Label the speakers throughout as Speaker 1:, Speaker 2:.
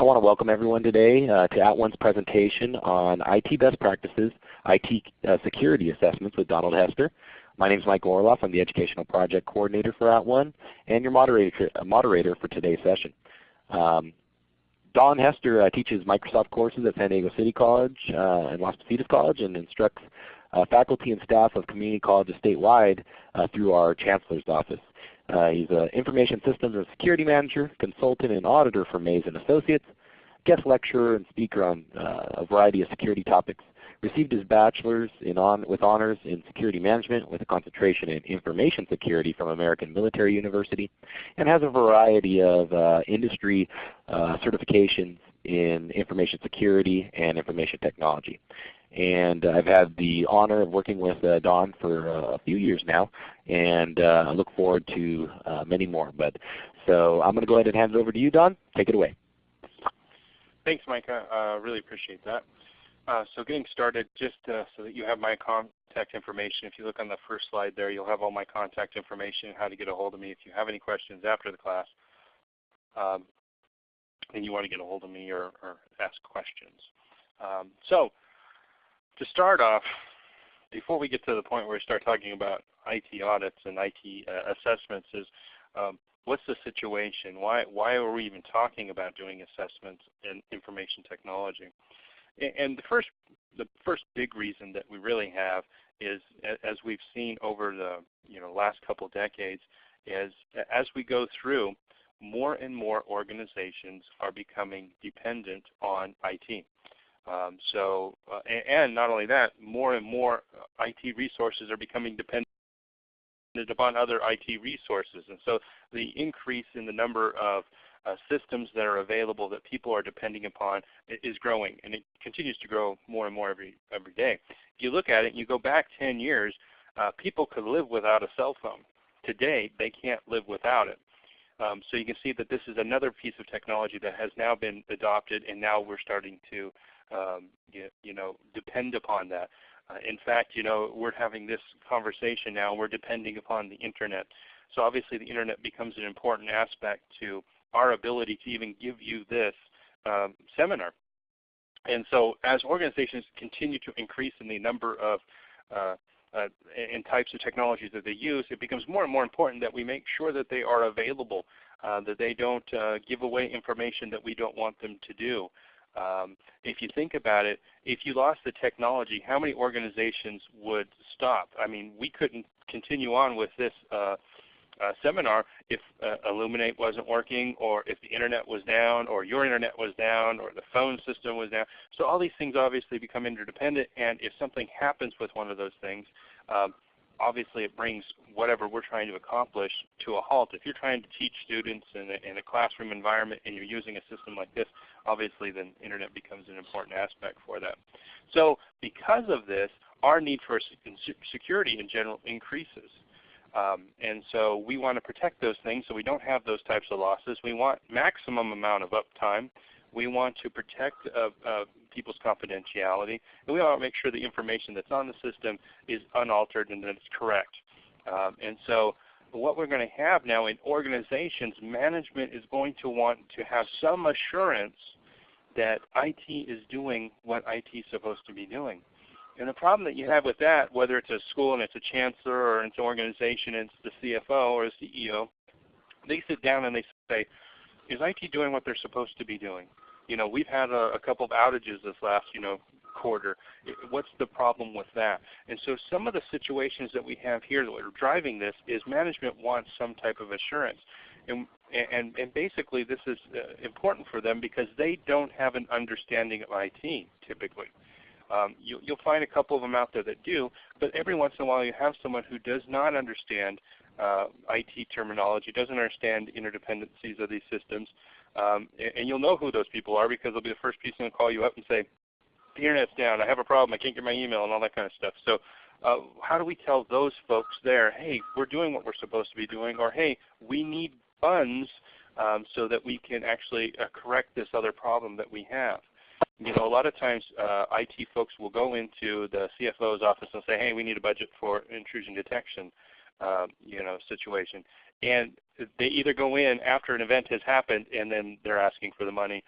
Speaker 1: I want to welcome everyone today uh, to At @ONE's presentation on IT best practices, IT uh, security assessments with Donald Hester. My name is Mike Orloff. I'm the Educational Project Coordinator for At @ONE and your moderator, uh, moderator for today's session. Um, Don Hester uh, teaches Microsoft courses at San Diego City College uh, and Las Positas College and instructs uh, faculty and staff of community colleges statewide through our Chancellor's Office. Uh, he's an Information Systems and Security Manager, Consultant and Auditor for Maze & Associates, guest lecturer and speaker on uh, a variety of security topics. Received his bachelor's on, with honors in security management with a concentration in information security from American Military University and has a variety of uh, industry uh, certifications in information security and information technology. And I've had the honor of working with uh, Don for uh, a few years now, and uh, I look forward to uh, many more. But so I'm going to go ahead and hand it over to you, Don. Take it away.
Speaker 2: Thanks, Micah. Uh, really appreciate that. Uh, so getting started, just so that you have my contact information, if you look on the first slide there, you'll have all my contact information, how to get a hold of me if you have any questions after the class. Um, and you want to get a hold of me or, or ask questions. Um, so to start off, before we get to the point where we start talking about IT audits and IT uh, assessments is um, what's the situation? Why, why are we even talking about doing assessments in information technology? And the first, the first big reason that we really have is, as we've seen over the you know, last couple decades, is as we go through, more and more organizations are becoming dependent on IT. Um, so, uh, and, and, not only that, more and more uh, IT resources are becoming dependent upon other IT resources. And so the increase in the number of uh, systems that are available that people are depending upon is growing, and it continues to grow more and more every every day. If you look at it, and you go back 10 years, uh, people could live without a cell phone. Today, they can't live without it. Um, so you can see that this is another piece of technology that has now been adopted, and now we're starting to um, you, you, know, depend upon that. Uh, in fact, you know, we're having this conversation now. We're depending upon the Internet. So obviously the Internet becomes an important aspect to our ability to even give you this um, seminar. And so as organizations continue to increase in the number of uh, uh, and types of technologies that they use, it becomes more and more important that we make sure that they are available, uh, that they don't uh, give away information that we don't want them to do. Um, if you think about it, if you lost the technology, how many organizations would stop? I mean, we couldn't continue on with this uh, uh, seminar if uh, Elluminate wasn't working or if the internet was down or your internet was down or the phone system was down. So all these things obviously become interdependent and if something happens with one of those things, um, obviously it brings whatever we're trying to accomplish to a halt. If you're trying to teach students in a, in a, classroom environment and you're using a system like this, obviously then internet becomes an important aspect for that. So because of this, our need for security in general increases. Um, and so we want to protect those things so we don't have those types of losses. We want maximum amount of uptime. We want to protect uh, uh, people's confidentiality. And we want to make sure the information that's on the system is unaltered and that it's correct. Um, and so what we're going to have now in organizations, management is going to want to have some assurance that IT is doing what IT is supposed to be doing. And the problem that you have with that, whether it's a school and it's a chancellor or it's an organization and it's the CFO or the CEO, they sit down and they say, is IT doing what they're supposed to be doing? You know, we've had a, a couple of outages this last, you know, quarter. What's the problem with that? And so some of the situations that we have here that are driving this is management wants some type of assurance. And, and, and basically this is uh, important for them because they don't have an understanding of IT typically. Um, you, will find a couple of them out there that do, but every once in a while you have someone who does not understand uh, IT terminology, doesn't understand interdependencies of these systems, um, and, you'll know who those people are because they'll be the first person to call you up and say, the internet's down, I have a problem, I can't get my email and all that kind of stuff. So uh, how do we tell those folks there, hey, we're doing what we're supposed to be doing, or hey, we need funds um, so that we can actually uh, correct this other problem that we have. You know, a lot of times uh, IT folks will go into the CFO's office and say, hey, we need a budget for intrusion detection um, you know, situation. And they either go in after an event has happened and then they're asking for the money,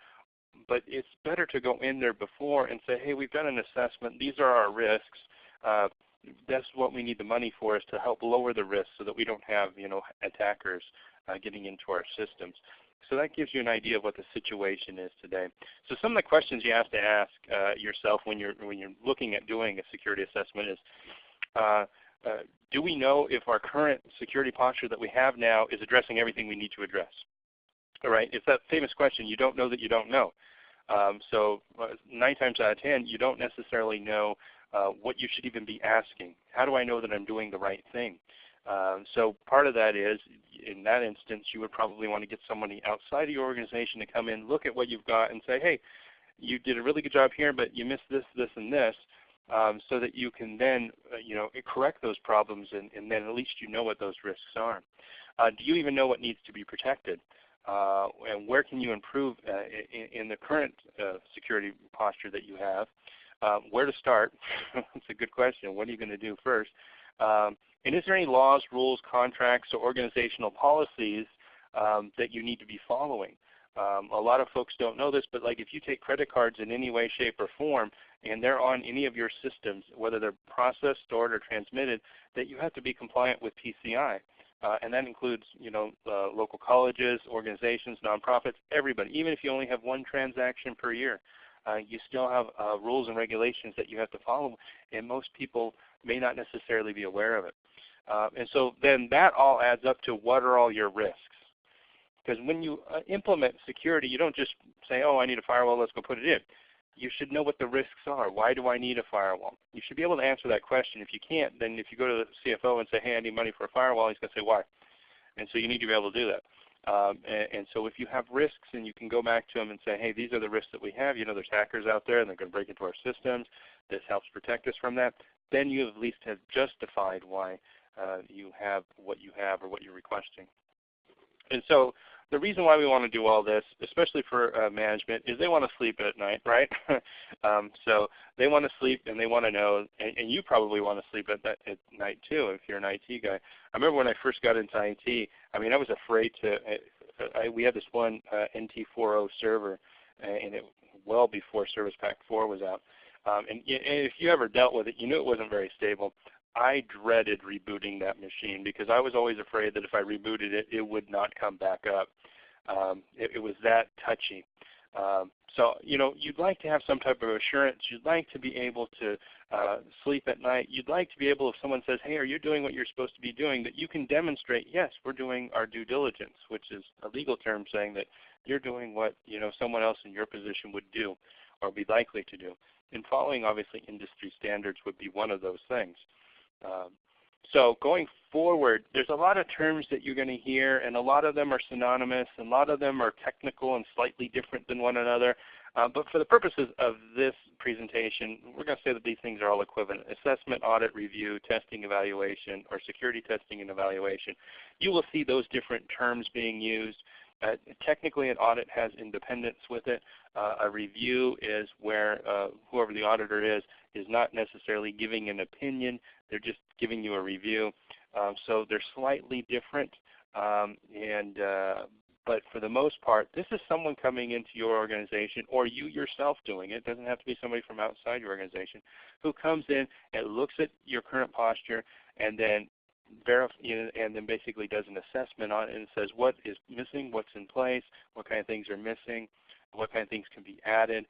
Speaker 2: but it's better to go in there before and say, hey, we've done an assessment. These are our risks. Uh, that's what we need the money for is to help lower the risk so that we don't have you know attackers uh, getting into our systems. So that gives you an idea of what the situation is today. So some of the questions you have to ask uh, yourself when you're when you're looking at doing a security assessment is, uh, uh, do we know if our current security posture that we have now is addressing everything we need to address? All right, it's that famous question, you don't know that you don't know. Um, so uh, nine times out of ten, you don't necessarily know uh, what you should even be asking. How do I know that I'm doing the right thing? Um, so part of that is, in that instance, you would probably want to get somebody outside of your organization to come in, look at what you've got, and say, hey, you did a really good job here, but you missed this, this, and this, um, so that you can then, uh, you know, correct those problems, and, and, then at least you know what those risks are. Uh, do you even know what needs to be protected? Uh, and where can you improve uh, in, in, the current uh, security posture that you have? Um, where to start? That's a good question. What are you going to do first? Um, and is there any laws, rules, contracts, or organizational policies um, that you need to be following? Um, a lot of folks don't know this, but like if you take credit cards in any way, shape, or form, and they're on any of your systems, whether they're processed, stored, or transmitted, that you have to be compliant with PCI. Uh, and that includes you know, uh, local colleges, organizations, nonprofits, everybody, even if you only have one transaction per year uh, you still have uh, rules and regulations that you have to follow, and most people may not necessarily be aware of it. Uh, and so then that all adds up to what are all your risks. Because when you uh, implement security, you don't just say, oh, I need a firewall, let's go put it in. You should know what the risks are. Why do I need a firewall? You should be able to answer that question. If you can't, then if you go to the CFO and say, hey, I need money for a firewall, he's going to say, why? And so you need to be able to do that. Um, and, and, so if you have risks and you can go back to them and say, hey, these are the risks that we have. You know there's hackers out there and they're going to break into our systems. This helps protect us from that. Then you at least have justified why uh, you have what you have or what you're requesting. And so the reason why we want to do all this, especially for uh, management, is they want to sleep at night, right? um, so they want to sleep and they want to know, and, and you probably want to sleep at, that, at night too if you're an IT guy. I remember when I first got into IT, I mean I was afraid to, I, I, we had this one uh, NT40 server, uh, and it well before Service Pack 4 was out. Um, and, and if you ever dealt with it, you knew it wasn't very stable. I dreaded rebooting that machine because I was always afraid that if I rebooted it, it would not come back up. Um, it, it, was that touchy. Um, so you know, you'd like to have some type of assurance. You'd like to be able to uh, sleep at night. You'd like to be able, if someone says, "Hey, are you doing what you're supposed to be doing?" that you can demonstrate, "Yes, we're doing our due diligence," which is a legal term saying that you're doing what you know someone else in your position would do or be likely to do. And following, obviously, industry standards would be one of those things. Um, so going forward, there's a lot of terms that you're going to hear, and a lot of them are synonymous, and a lot of them are technical and slightly different than one another. Uh, but for the purposes of this presentation, we're going to say that these things are all equivalent. Assessment, audit, review, testing, evaluation, or security testing and evaluation. You will see those different terms being used. Uh, technically, an audit has independence with it. Uh, a review is where uh, whoever the auditor is is not necessarily giving an opinion. They're just giving you a review. Um, so they're slightly different. Um, and uh, but for the most part, this is someone coming into your organization or you yourself doing it. It doesn't have to be somebody from outside your organization who comes in and looks at your current posture and then and then basically does an assessment on it and says what is missing, what's in place, what kind of things are missing, what kind of things can be added,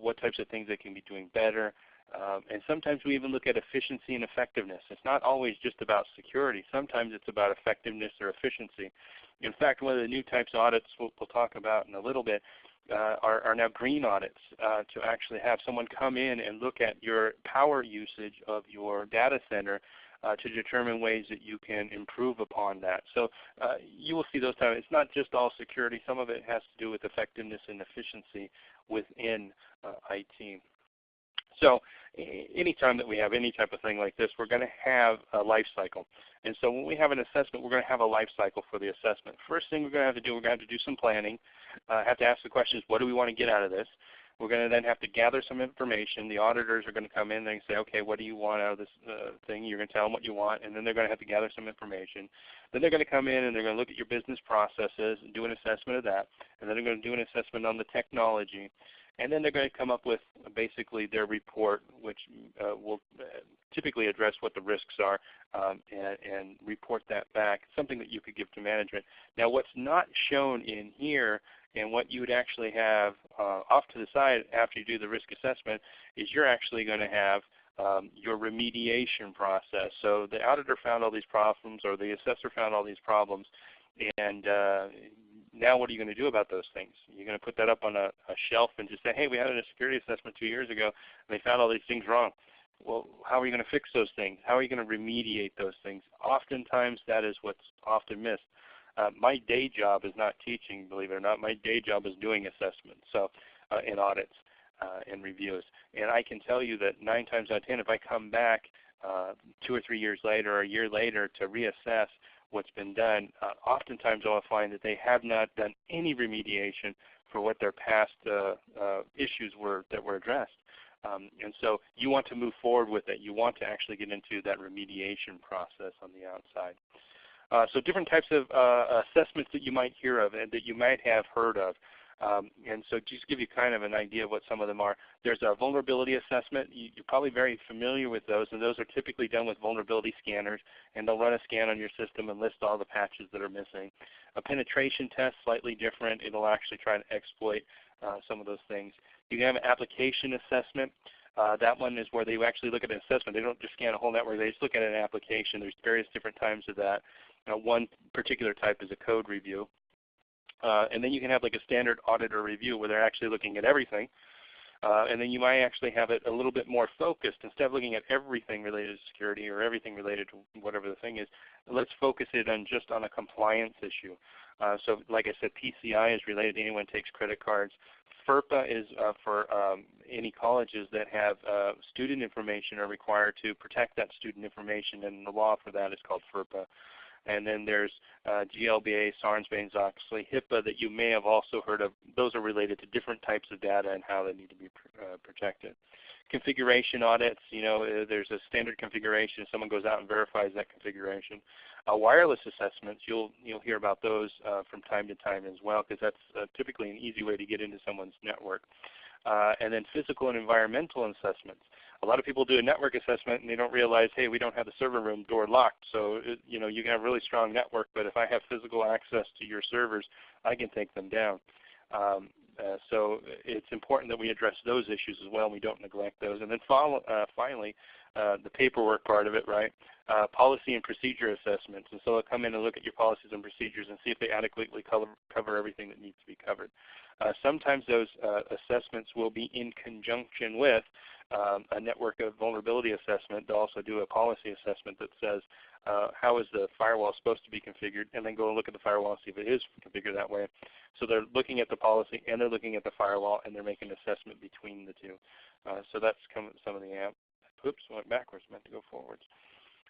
Speaker 2: what types of things they can be doing better. Um, and sometimes we even look at efficiency and effectiveness. It's not always just about security. Sometimes it's about effectiveness or efficiency. In fact, one of the new types of audits we'll, we'll talk about in a little bit uh, are, are, now green audits uh, to actually have someone come in and look at your power usage of your data center uh, to determine ways that you can improve upon that. So uh, you will see those times. It's not just all security. Some of it has to do with effectiveness and efficiency within uh, IT. So anytime that we have any type of thing like this, we're going to have a life cycle. And so when we have an assessment, we're going to have a life cycle for the assessment. First thing we're going to have to do, we're going to have to do some planning. Uh, have to ask the questions, what do we want to get out of this? We're going to then have to gather some information. The auditors are going to come in and say, okay, what do you want out of this uh, thing? You're going to tell them what you want, and then they're going to have to gather some information. Then they're going to come in and they're going to look at your business processes and do an assessment of that. And then they're going to do an assessment on the technology. And then they're going to come up with basically their report, which uh, will uh, typically address what the risks are um, and, and, report that back, something that you could give to management. Now what's not shown in here and what you would actually have uh, off to the side after you do the risk assessment is you're actually going to have um, your remediation process. So the auditor found all these problems or the assessor found all these problems and uh, now what are you going to do about those things? You're going to put that up on a, a, shelf and just say, hey, we had a security assessment two years ago and they found all these things wrong. Well, how are you going to fix those things? How are you going to remediate those things? Oftentimes that is what's often missed. Uh, my day job is not teaching, believe it or not. My day job is doing assessments so, uh, and audits uh, and reviews. And I can tell you that 9 times out of 10 if I come back uh, two or three years later or a year later to reassess what's been done, uh, oftentimes I'll find that they have not done any remediation for what their past uh, uh, issues were that were addressed. Um, and so you want to move forward with it. You want to actually get into that remediation process on the outside. Uh, so different types of uh, assessments that you might hear of and that you might have heard of. Um, and so just give you kind of an idea of what some of them are, there's a vulnerability assessment. You, are probably very familiar with those, and those are typically done with vulnerability scanners, and they'll run a scan on your system and list all the patches that are missing. A penetration test, slightly different. It'll actually try to exploit uh, some of those things. You can have an application assessment. Uh, that one is where they actually look at an assessment. They don't just scan a whole network. They just look at an application. There's various different types of that. Uh, one particular type is a code review. Uh, and then you can have like a standard auditor review where they're actually looking at everything. Uh, and then you might actually have it a little bit more focused. Instead of looking at everything related to security or everything related to whatever the thing is, let's focus it on just on a compliance issue. Uh, so like I said, PCI is related to anyone takes credit cards. FERPA is uh, for um, any colleges that have uh, student information are required to protect that student information and the law for that is called FERPA. And then there's uh, GLBA, Sarbanes-Oxley, HIPAA that you may have also heard of. Those are related to different types of data and how they need to be pr uh, protected. Configuration audits, you know, uh, there's a standard configuration. Someone goes out and verifies that configuration. Uh, wireless assessments, you'll you'll hear about those uh, from time to time as well, because that's uh, typically an easy way to get into someone's network. Uh, and then physical and environmental assessments a lot of people do a network assessment and they don't realize, hey, we don't have the server room door locked. So it, you know you can have a really strong network, but if I have physical access to your servers, I can take them down. Um, uh, so it's important that we address those issues as well and we don't neglect those. And then follow, uh, finally, uh, the paperwork part of it, right? Uh, policy and procedure assessments. And so they'll come in and look at your policies and procedures and see if they adequately cover, cover everything that needs to be covered. Uh, sometimes those uh, assessments will be in conjunction with um, a network of vulnerability assessment. They'll also do a policy assessment that says uh, how is the firewall supposed to be configured, and then go and look at the firewall and see if it is configured that way. So they're looking at the policy and they're looking at the firewall and they're making an assessment between the two. Uh, so that's some of the amp. Oops, went backwards, meant to go forwards.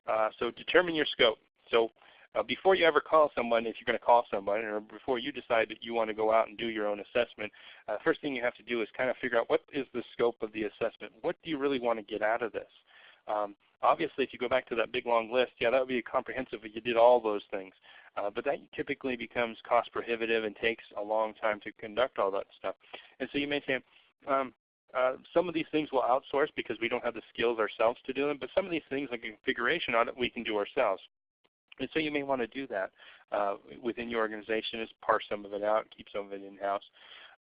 Speaker 2: Uh, so determine your scope. So uh, before you ever call someone, if you're going to call someone, or before you decide that you want to go out and do your own assessment, uh, first thing you have to do is kind of figure out what is the scope of the assessment. What do you really want to get out of this? Um, obviously, if you go back to that big long list, yeah, that would be comprehensive if you did all those things. Uh, but that typically becomes cost prohibitive and takes a long time to conduct all that stuff. And so you may say, um, uh, some of these things we'll outsource because we don't have the skills ourselves to do them, but some of these things like configuration audit we can do ourselves. And so you may want to do that uh, within your organization is parse some of it out, keep some of it in-house.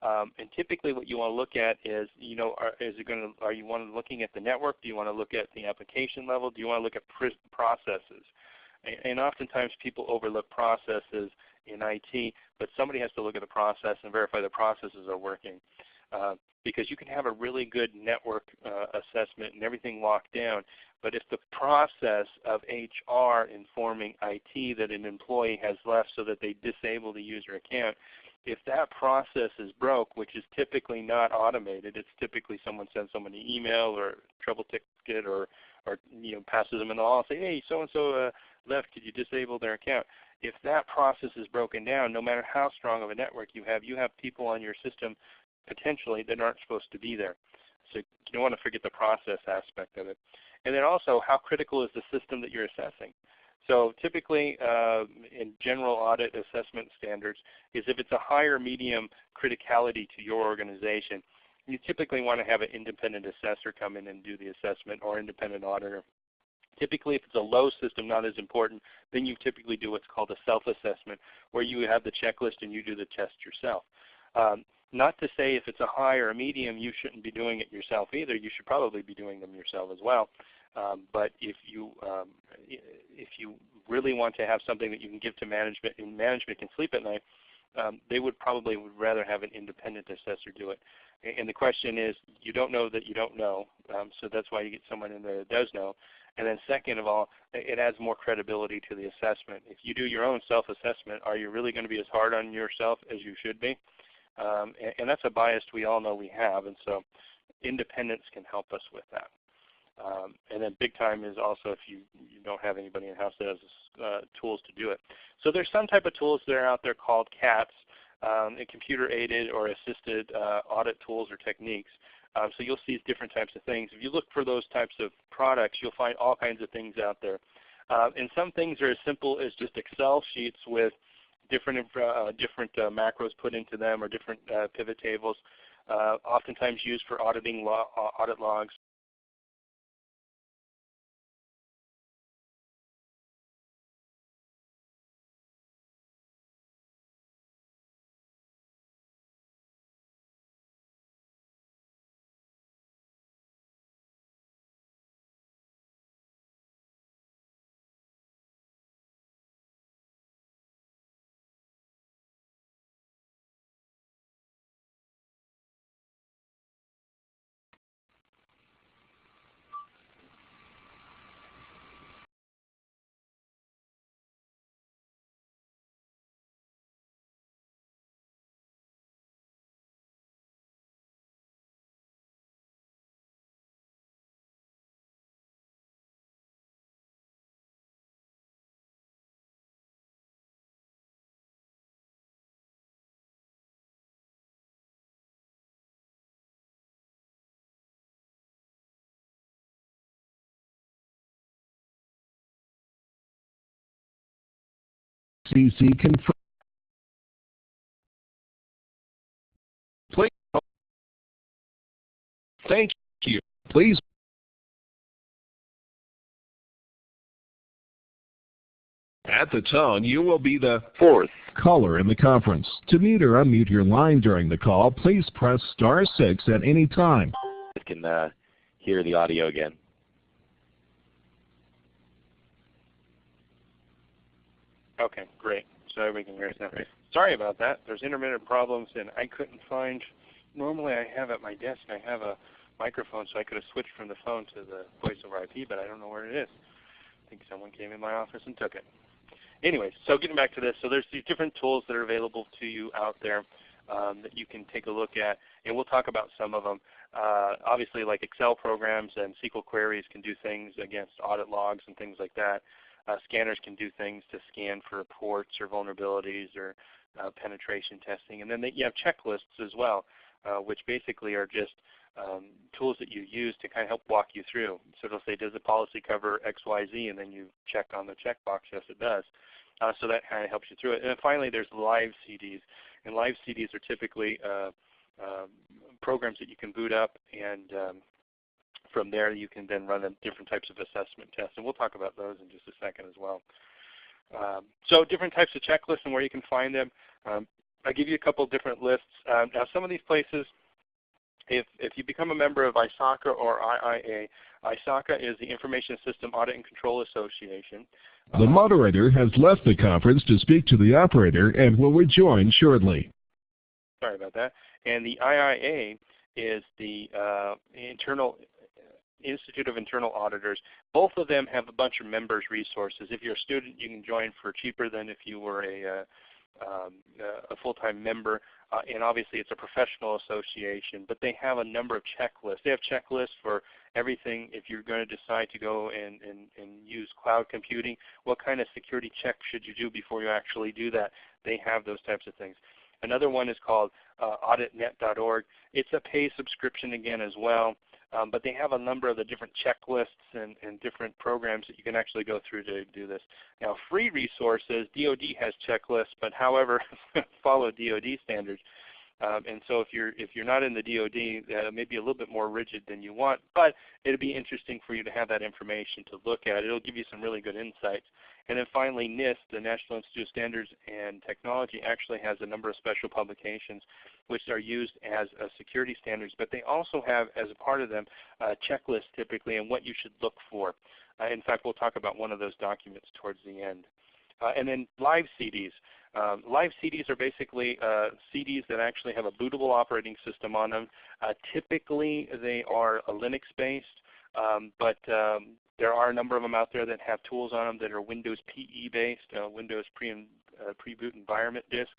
Speaker 2: Um, and typically what you want to look at is, you know, are, is it going to, are you want looking at the network? Do you want to look at the application level? Do you want to look at processes? And, and oftentimes people overlook processes in IT, but somebody has to look at the process and verify the processes are working. Uh, because you can have a really good network uh, assessment and everything locked down, but if the process of HR informing IT that an employee has left so that they disable the user account, if that process is broke, which is typically not automated, it's typically someone sends someone an email or trouble ticket or, or you know, passes them in the hall and say, hey, so-and-so uh, left, could you disable their account? If that process is broken down, no matter how strong of a network you have, you have people on your system potentially that aren't supposed to be there. So you don't want to forget the process aspect of it. And then also, how critical is the system that you're assessing? So typically, uh, in general audit assessment standards, is if it's a higher medium criticality to your organization, you typically want to have an independent assessor come in and do the assessment or independent auditor. Typically, if it's a low system, not as important, then you typically do what's called a self-assessment, where you have the checklist and you do the test yourself. Um, not to say if it's a high or a medium, you shouldn't be doing it yourself either. You should probably be doing them yourself as well. Um, but if you um, if you really want to have something that you can give to management and management can sleep at night, um, they would probably would rather have an independent assessor do it. And the question is, you don't know that you don't know, um, so that's why you get someone in there that does know. And then second of all, it adds more credibility to the assessment. If you do your own self-assessment, are you really going to be as hard on yourself as you should be? Um, and, and, that's a bias we all know we have, and so independence can help us with that. Um, and then big time is also if you, you don't have anybody in house that has uh, tools to do it. So there's some type of tools that are out there called CAATs, um, computer aided or assisted uh, audit tools or techniques. Um, so you'll see different types of things. If you look for those types of products, you'll find all kinds of things out there. Uh, and some things are as simple as just Excel sheets with different uh, different uh, macros put into them or different uh, pivot tables, uh, oftentimes used for auditing lo audit logs.
Speaker 3: CC confirm. Please. Thank you. Please. At the tone, you will be the fourth caller in the conference. To mute or unmute your line during the call, please press star six at any time.
Speaker 1: You can uh, hear the audio again.
Speaker 2: Okay, great. So we can hear us now. Sorry about that. There's intermittent problems, and I couldn't find. Normally, I have at my desk. I have a microphone, so I could have switched from the phone to the voice over IP, but I don't know where it is. I think someone came in my office and took it. Anyway, so getting back to this, so there's these different tools that are available to you out there um, that you can take a look at, and we'll talk about some of them. Uh, obviously, like Excel programs and SQL queries can do things against audit logs and things like that. Uh, scanners can do things to scan for reports or vulnerabilities or uh, penetration testing. And then they, you have checklists as well, uh, which basically are just um, tools that you use to kind of help walk you through. So it'll say, does the policy cover X, Y, Z? And then you check on the checkbox, yes it does. Uh, so that kind of helps you through it. And then finally there's live CDs. And live CDs are typically uh, um, programs that you can boot up and um, from there you can then run different types of assessment tests, and we'll talk about those in just a second as well. Um, so different types of checklists and where you can find them. Um, I'll give you a couple different lists. Um, now some of these places, if, if you become a member of ISACA or IIA, ISACA is the Information System Audit and Control Association.
Speaker 3: The moderator has left the conference to speak to the operator and will rejoin shortly.
Speaker 2: Sorry about that. And the IIA is the uh, internal Institute of Internal Auditors. Both of them have a bunch of members resources. If you're a student, you can join for cheaper than if you were a, uh, um, a full-time member. Uh, and obviously it's a professional association, but they have a number of checklists. They have checklists for everything if you're going to decide to go and, and, and use cloud computing, what kind of security check should you do before you actually do that? They have those types of things. Another one is called uh, auditnet.org. It's a pay subscription again as well. Um, but they have a number of the different checklists and, and, different programs that you can actually go through to do this. Now free resources, DoD has checklists, but however follow DoD standards. Um, and so if you're if you're not in the DoD, that uh, maybe a little bit more rigid than you want, but it'll be interesting for you to have that information to look at. It'll give you some really good insights. And then finally, NIST, the National Institute of Standards and Technology, actually has a number of special publications which are used as uh, security standards, but they also have as a part of them a checklist typically and what you should look for. Uh, in fact, we'll talk about one of those documents towards the end. Uh, and then live CDs. Um, live CDs are basically uh, CDs that actually have a bootable operating system on them. Uh, typically they are Linux based, um, but um, there are a number of them out there that have tools on them that are Windows PE based, uh, Windows pre and uh, pre-boot environment disks.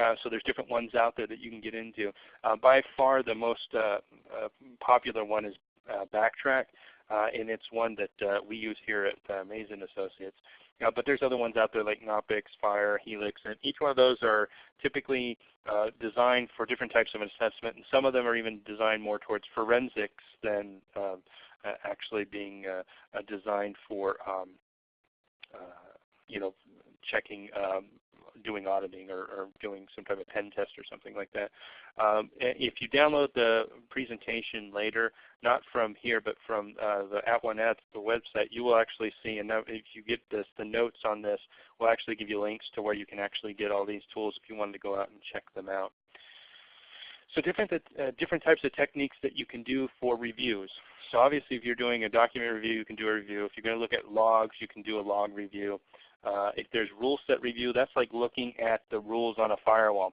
Speaker 2: Uh, so there's different ones out there that you can get into. Uh, by far the most uh, uh, popular one is Backtrack, and it's one that we use here at uh, Mason Associates. Uh, but there's other ones out there like Knoppix, FIRE, Helix, and each one of those are typically uh, designed for different types of assessment, and some of them are even designed more towards forensics than uh, actually being uh, designed for um, uh, you know checking um, doing auditing or, or, doing some type of pen test or something like that. Um, if you download the presentation later, not from here but from uh, the At One Ads the website, you will actually see, and if you get this, the notes on this will actually give you links to where you can actually get all these tools if you wanted to go out and check them out. So different, uh, different types of techniques that you can do for reviews. So obviously if you're doing a document review, you can do a review. If you're going to look at logs, you can do a log review. Uh, if there's rule set review, that's like looking at the rules on a firewall.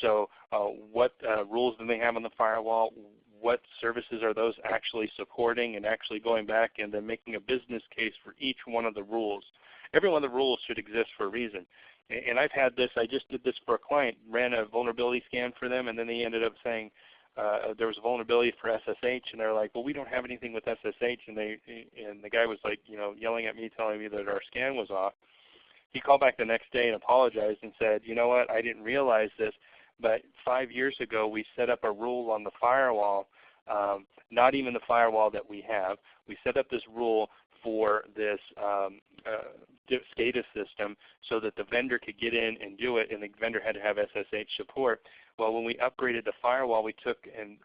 Speaker 2: So uh, what uh, rules do they have on the firewall? What services are those actually supporting and actually going back and then making a business case for each one of the rules. Every one of the rules should exist for a reason. And I've had this, I just did this for a client, ran a vulnerability scan for them and then they ended up saying, uh, there was a vulnerability for SSH, and they're like, well, we don't have anything with SSH, and they and the guy was like, you know, yelling at me, telling me that our scan was off. He called back the next day and apologized and said, you know what, I didn't realize this, but five years ago we set up a rule on the firewall, um, not even the firewall that we have. We set up this rule for this um, uh, SCADA system so that the vendor could get in and do it, and the vendor had to have SSH support. Well, when we upgraded the firewall, we took and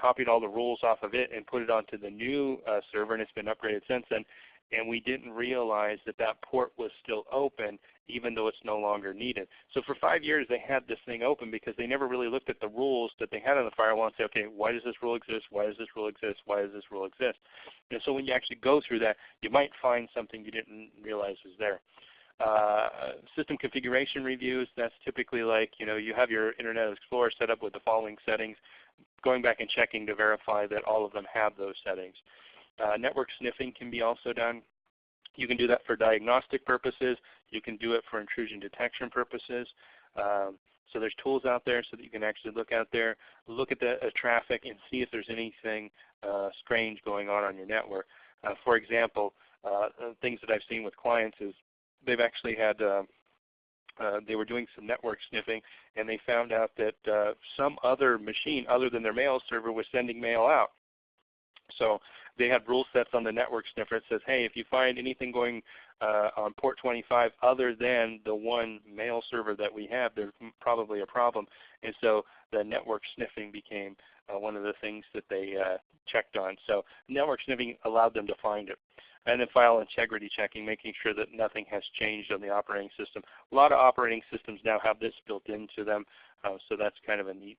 Speaker 2: copied all the rules off of it and put it onto the new uh, server, and it's been upgraded since then and we didn't realize that that port was still open even though it's no longer needed. So for five years they had this thing open because they never really looked at the rules that they had on the firewall and say, okay, why does this rule exist? Why does this rule exist? Why does this rule exist? And so when you actually go through that, you might find something you didn't realize was there. Uh, system configuration reviews, that's typically like, you know, you have your Internet Explorer set up with the following settings, going back and checking to verify that all of them have those settings. Uh, network sniffing can be also done. You can do that for diagnostic purposes. You can do it for intrusion detection purposes. Um, so there's tools out there so that you can actually look out there, look at the uh, traffic and see if there's anything uh, strange going on on your network. Uh, for example, uh, things that I've seen with clients is they've actually had uh, uh, they were doing some network sniffing and they found out that some other machine other than their mail server was sending mail out. So they had rule sets on the network sniffer that says, hey, if you find anything going uh, on port 25 other than the one mail server that we have, there's probably a problem. And so the network sniffing became uh, one of the things that they uh, checked on. So network sniffing allowed them to find it. And then file integrity checking, making sure that nothing has changed on the operating system. A lot of operating systems now have this built into them, uh, so that's kind of a neat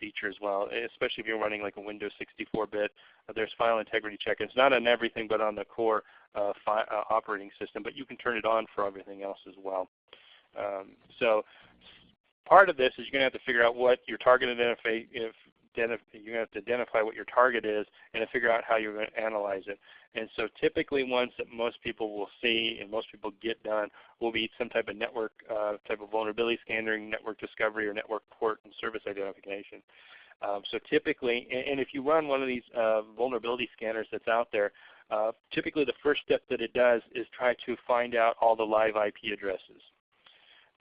Speaker 2: feature as well, especially if you're running like a Windows 64-bit. Uh, there's file integrity check. It's not on everything but on the core uh, uh, operating system, but you can turn it on for everything else as well. Um, so part of this is you're going to have to figure out what your target you're going to have to identify what your target is and to figure out how you're going to analyze it. And so typically ones that most people will see and most people get done will be some type of network uh, type of vulnerability scanning, network discovery, or network port and service identification. Um, so typically, and, and, if you run one of these uh, vulnerability scanners that's out there, uh, typically the first step that it does is try to find out all the live IP addresses.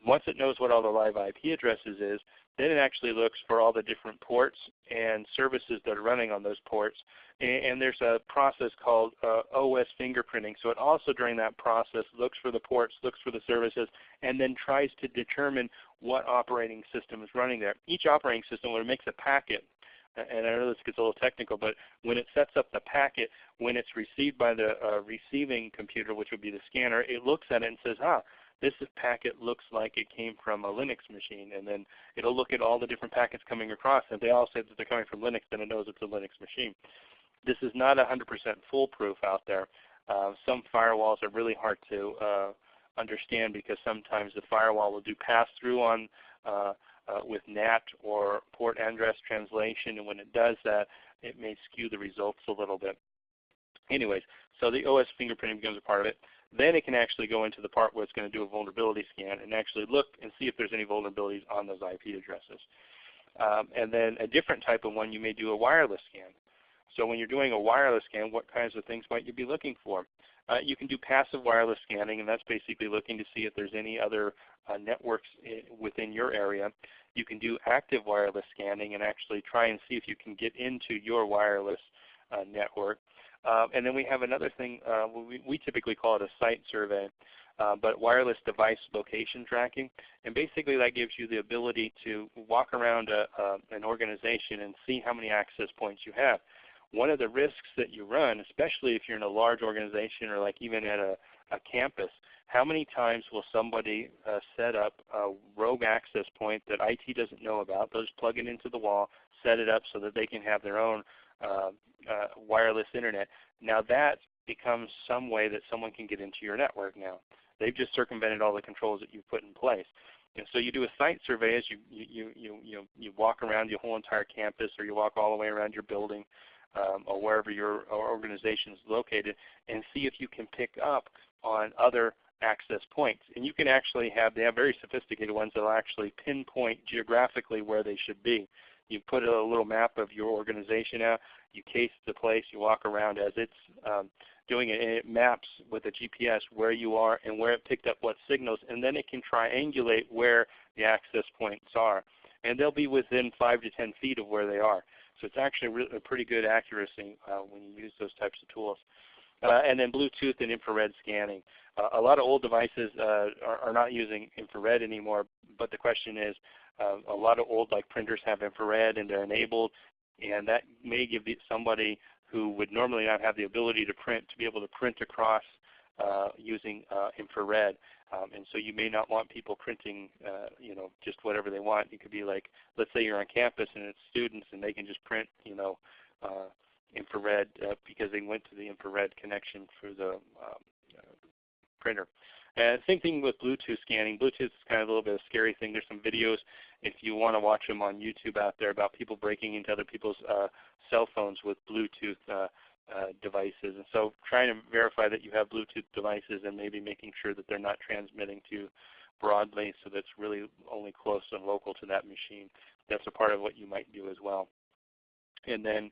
Speaker 2: Once it knows what all the live IP addresses is, Then it actually looks for all the different ports and services that are running on those ports. And, and there's a process called uh, OS fingerprinting. So it also during that process looks for the ports, looks for the services, and then tries to determine what operating system is running there. Each operating system, when it makes a packet, and I know this gets a little technical, but when it sets up the packet, when it's received by the uh, receiving computer, which would be the scanner, it looks at it and says, ah, this packet looks like it came from a Linux machine. And then it'll look at all the different packets coming across. And if they all say that they're coming from Linux, then it knows it's a Linux machine. This is not 100% foolproof out there. Uh, some firewalls are really hard to uh, understand because sometimes the firewall will do pass-through on uh, uh, with NAT or port address translation, and when it does that, it may skew the results a little bit. Anyways, so the OS fingerprinting becomes a part of it. Then it can actually go into the part where it's going to do a vulnerability scan and actually look and see if there's any vulnerabilities on those IP addresses. Um, and then a different type of one, you may do a wireless scan. So when you're doing a wireless scan, what kinds of things might you be looking for? Uh, you can do passive wireless scanning, and that's basically looking to see if there's any other uh, networks within your area. You can do active wireless scanning and actually try and see if you can get into your wireless uh, network. Um, and then we have another thing, uh, we, we, typically call it a site survey, uh, but wireless device location tracking. And basically that gives you the ability to walk around a, an organization and see how many access points you have. One of the risks that you run, especially if you're in a large organization or like even at a, a campus, how many times will somebody uh, set up a rogue access point that IT doesn't know about? They'll just plug it into the wall, set it up so that they can have their own uh, uh, wireless internet. Now that becomes some way that someone can get into your network now. They've just circumvented all the controls that you've put in place. And so you do a site survey as you, you, you, you, you walk around your whole entire campus or you walk all the way around your building um, or wherever your organization is located and see if you can pick up on other access points. And you can actually have, they have very sophisticated ones that will actually pinpoint geographically where they should be. You put a little map of your organization out, you case the place, you walk around as it's um, doing it, and it maps with a GPS where you are and where it picked up what signals, and then it can triangulate where the access points are. And they'll be within 5 to 10 feet of where they are. So it's actually a pretty good accuracy uh, when you use those types of tools. Uh, and then Bluetooth and infrared scanning. Uh, a lot of old devices uh, are, are, not using infrared anymore, but the question is, uh, a lot of old like printers have infrared and they're enabled, and that may give somebody who would normally not have the ability to print to be able to print across uh, using uh, infrared. Um, and so you may not want people printing, uh, you know, just whatever they want. It could be like, let's say you're on campus and it's students and they can just print, you know, uh, infrared uh, because they went to the infrared connection for the um, uh, printer. And same thing with Bluetooth scanning. Bluetooth is kind of a little bit of a scary thing. There's some videos if you want to watch them on YouTube out there about people breaking into other people's uh, cell phones with Bluetooth uh, uh, devices. And so trying to verify that you have Bluetooth devices and maybe making sure that they're not transmitting to broadly so that's really only close and local to that machine. That's a part of what you might do as well. And then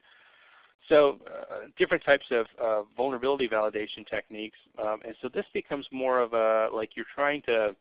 Speaker 2: so uh, different types of uh, vulnerability validation techniques. Um, and so this becomes more of a, like you're trying to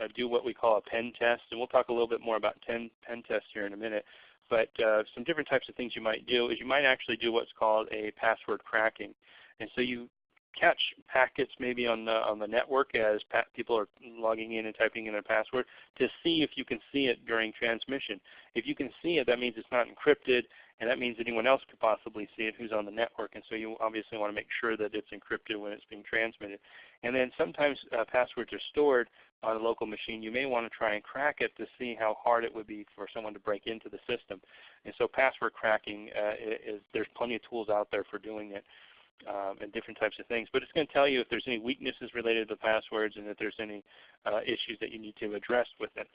Speaker 2: uh, do what we call a pen test. And we'll talk a little bit more about pen, pen tests here in a minute. But uh, some different types of things you might do is you might actually do what's called a password cracking. And so you catch packets maybe on the, on the network as people are logging in and typing in their password to see if you can see it during transmission. If you can see it, that means it's not encrypted and that means anyone else could possibly see it who's on the network. And so you obviously want to make sure that it's encrypted when it's being transmitted. And then sometimes uh, passwords are stored on a local machine. You may want to try and crack it to see how hard it would be for someone to break into the system. And so password cracking uh, is there's plenty of tools out there for doing it. Um, and different types of things. But it's going to tell you if there's any weaknesses related to the passwords and if there's any uh, issues that you need to address with it.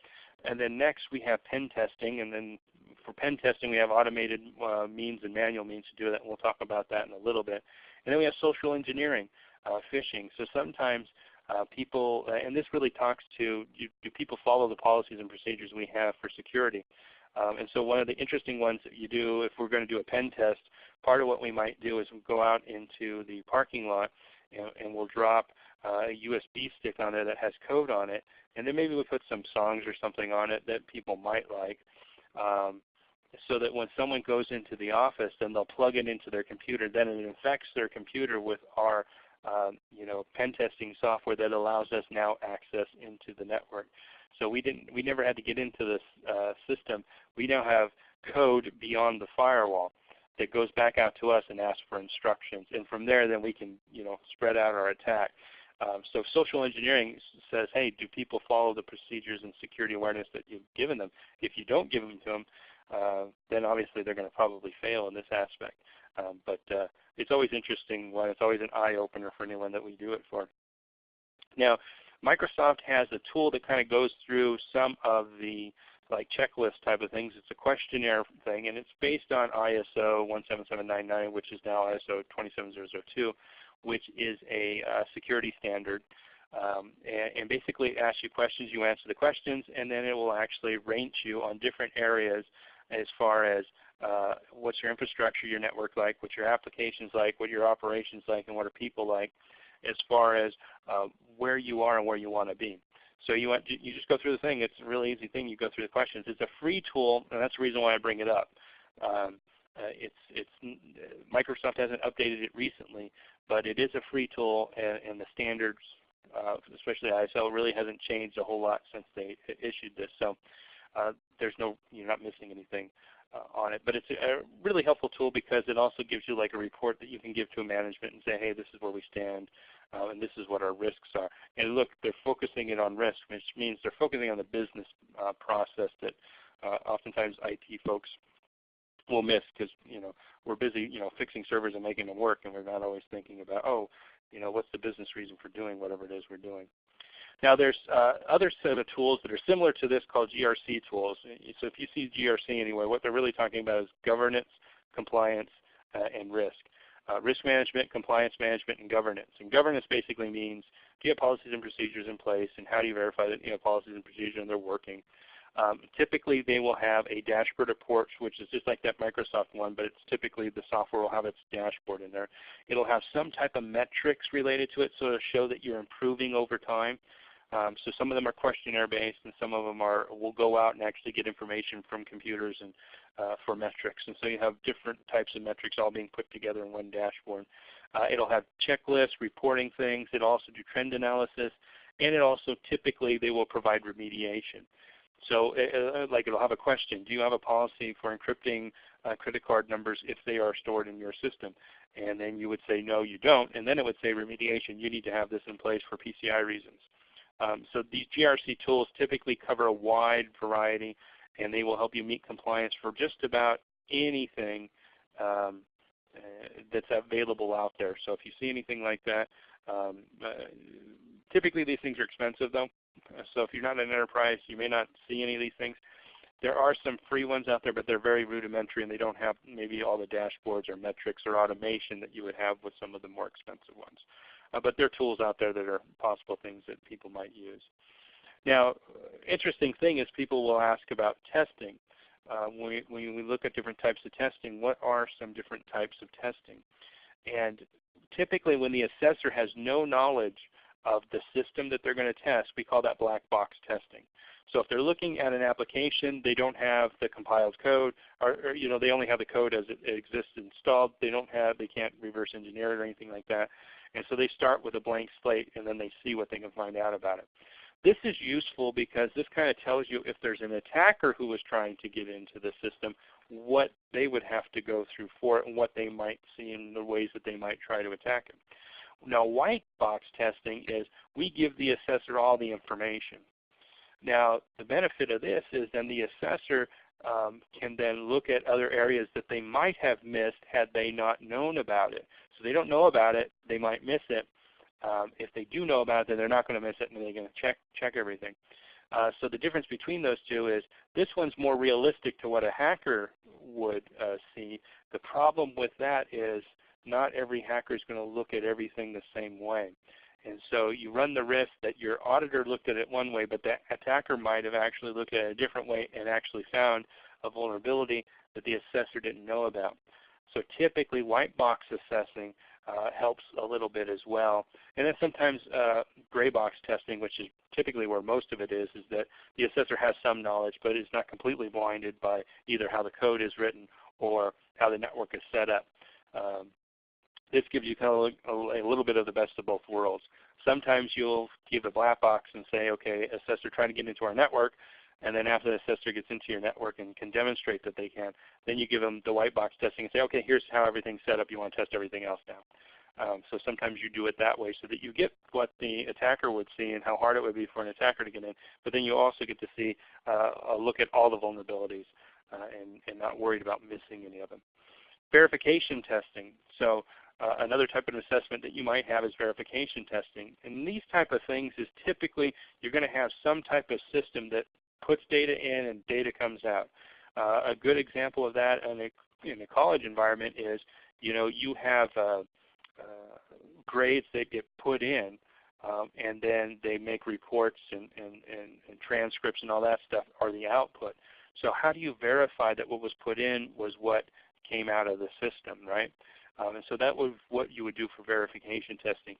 Speaker 2: And then next we have pen testing, and then for pen testing, we have automated uh, means and manual means to do that, and we'll talk about that in a little bit. And then we have social engineering, uh, phishing. So sometimes uh, people, uh, and this really talks to do, do, people follow the policies and procedures we have for security? Um, and so one of the interesting ones that you do if we're going to do a pen test, part of what we might do is we'll go out into the parking lot and, and we'll drop uh, a USB stick on there that has code on it, and then maybe we put some songs or something on it that people might like. um, so that when someone goes into the office, then they'll plug it into their computer. Then it infects their computer with our um, you know, pen testing software that allows us now access into the network. So we didn't, we never had to get into this uh, system. We now have code beyond the firewall that goes back out to us and asks for instructions. And from there, then we can, you know, spread out our attack. Um, so social engineering says, hey, do people follow the procedures and security awareness that you've given them? If you don't give them to them, uh, then obviously they're going to probably fail in this aspect. Um, but uh, it's always interesting when it's always an eye-opener for anyone that we do it for. Now, Microsoft has a tool that kind of goes through some of the like checklist type of things. It's a questionnaire thing, and it's based on ISO 17799, which is now ISO 27002, which is a uh, security standard. Um, and, and, basically it asks you questions, you answer the questions, and then it will actually rank you on different areas as far as uh, what's your infrastructure, your network like, what's your applications like, what your operations like, and what are people like, as far as uh, where you are and where you want to be. So you, want, you just go through the thing. It's a really easy thing. You go through the questions. It's a free tool, and that's the reason why I bring it up. Um, uh, it's, it's, Microsoft hasn't updated it recently, but it is a free tool, and, and the standards, uh, especially ISO, really hasn't changed a whole lot since they issued this. So uh, there's no, you're not missing anything uh, on it. But it's a, a, really helpful tool because it also gives you like a report that you can give to a management and say, hey, this is where we stand uh, and this is what our risks are. And look, they're focusing it on risk, which means they're focusing on the business uh, process that uh, oftentimes IT folks will miss because you know we're busy you know fixing servers and making them work, and we're not always thinking about oh, you know what's the business reason for doing whatever it is we're doing. Now there's uh, other set of tools that are similar to this called GRC tools. So if you see GRC anyway, what they're really talking about is governance, compliance, uh, and risk uh, risk management, compliance management, and governance. And governance basically means do you have policies and procedures in place, and how do you verify that you have policies and procedures and they're working. Um, typically they will have a dashboard report which is just like that Microsoft one, but it's typically the software will have its dashboard in there. It'll have some type of metrics related to it so to show that you're improving over time. Um, so some of them are questionnaire based and some of them are will go out and actually get information from computers and uh, for metrics. And so you have different types of metrics all being put together in one dashboard. Uh, it'll have checklists, reporting things. It'll also do trend analysis. And it also typically they will provide remediation. So uh, uh, like it'll have a question, do you have a policy for encrypting uh, credit card numbers if they are stored in your system? And then you would say no you don't. And then it would say remediation, you need to have this in place for PCI reasons. Um, so these GRC tools typically cover a wide variety and they will help you meet compliance for just about anything um, uh, that's available out there. So if you see anything like that, um, uh, typically these things are expensive though. So if you're not an enterprise, you may not see any of these things. There are some free ones out there, but they're very rudimentary and they don't have maybe all the dashboards or metrics or automation that you would have with some of the more expensive ones. Uh, but there are tools out there that are possible things that people might use. Now, interesting thing is people will ask about testing. Uh, when, we, when we look at different types of testing, what are some different types of testing? And typically when the assessor has no knowledge of the system that they're going to test, we call that black box testing. So if they're looking at an application, they don't have the compiled code, or, or, you know they only have the code as it, exists installed. They don't have, they can't reverse engineer it or anything like that. And so they start with a blank slate, and then they see what they can find out about it. This is useful because this kind of tells you if there's an attacker who is trying to get into the system, what they would have to go through for it and what they might see in the ways that they might try to attack it. Now white box testing is we give the assessor all the information. Now the benefit of this is then the assessor um, can then look at other areas that they might have missed had they not known about it. So they don't know about it, they might miss it, um, if they do know about it, then they're not going to miss it and they're going to check, check everything. Uh, so the difference between those two is this one's more realistic to what a hacker would uh, see. The problem with that is not every hacker is going to look at everything the same way. And so you run the risk that your auditor looked at it one way, but the attacker might have actually looked at it a different way and actually found a vulnerability that the assessor didn't know about. So typically white box assessing uh, helps a little bit as well. And then sometimes uh, gray box testing, which is typically where most of it is, is that the assessor has some knowledge but is not completely blinded by either how the code is written or how the network is set up. Um, this gives you kind of a, a, little bit of the best of both worlds. Sometimes you'll give a black box and say, okay, assessor trying to get into our network, and then after the assessor gets into your network and can demonstrate that they can, then you give them the white box testing and say, okay, here's how everything's set up. You want to test everything else now. Um, so sometimes you do it that way so that you get what the attacker would see and how hard it would be for an attacker to get in. But then you also get to see uh, a look at all the vulnerabilities uh, and, and not worried about missing any of them. Verification testing. So uh, another type of assessment that you might have is verification testing. And these type of things is typically you're going to have some type of system that puts data in and data comes out. Uh, a good example of that in a, in a college environment is you know you have uh, uh, grades that get put in um, and then they make reports and, and, and, and, transcripts and all that stuff are the output. So how do you verify that what was put in was what came out of the system, right? Um, and so that was what you would do for verification testing.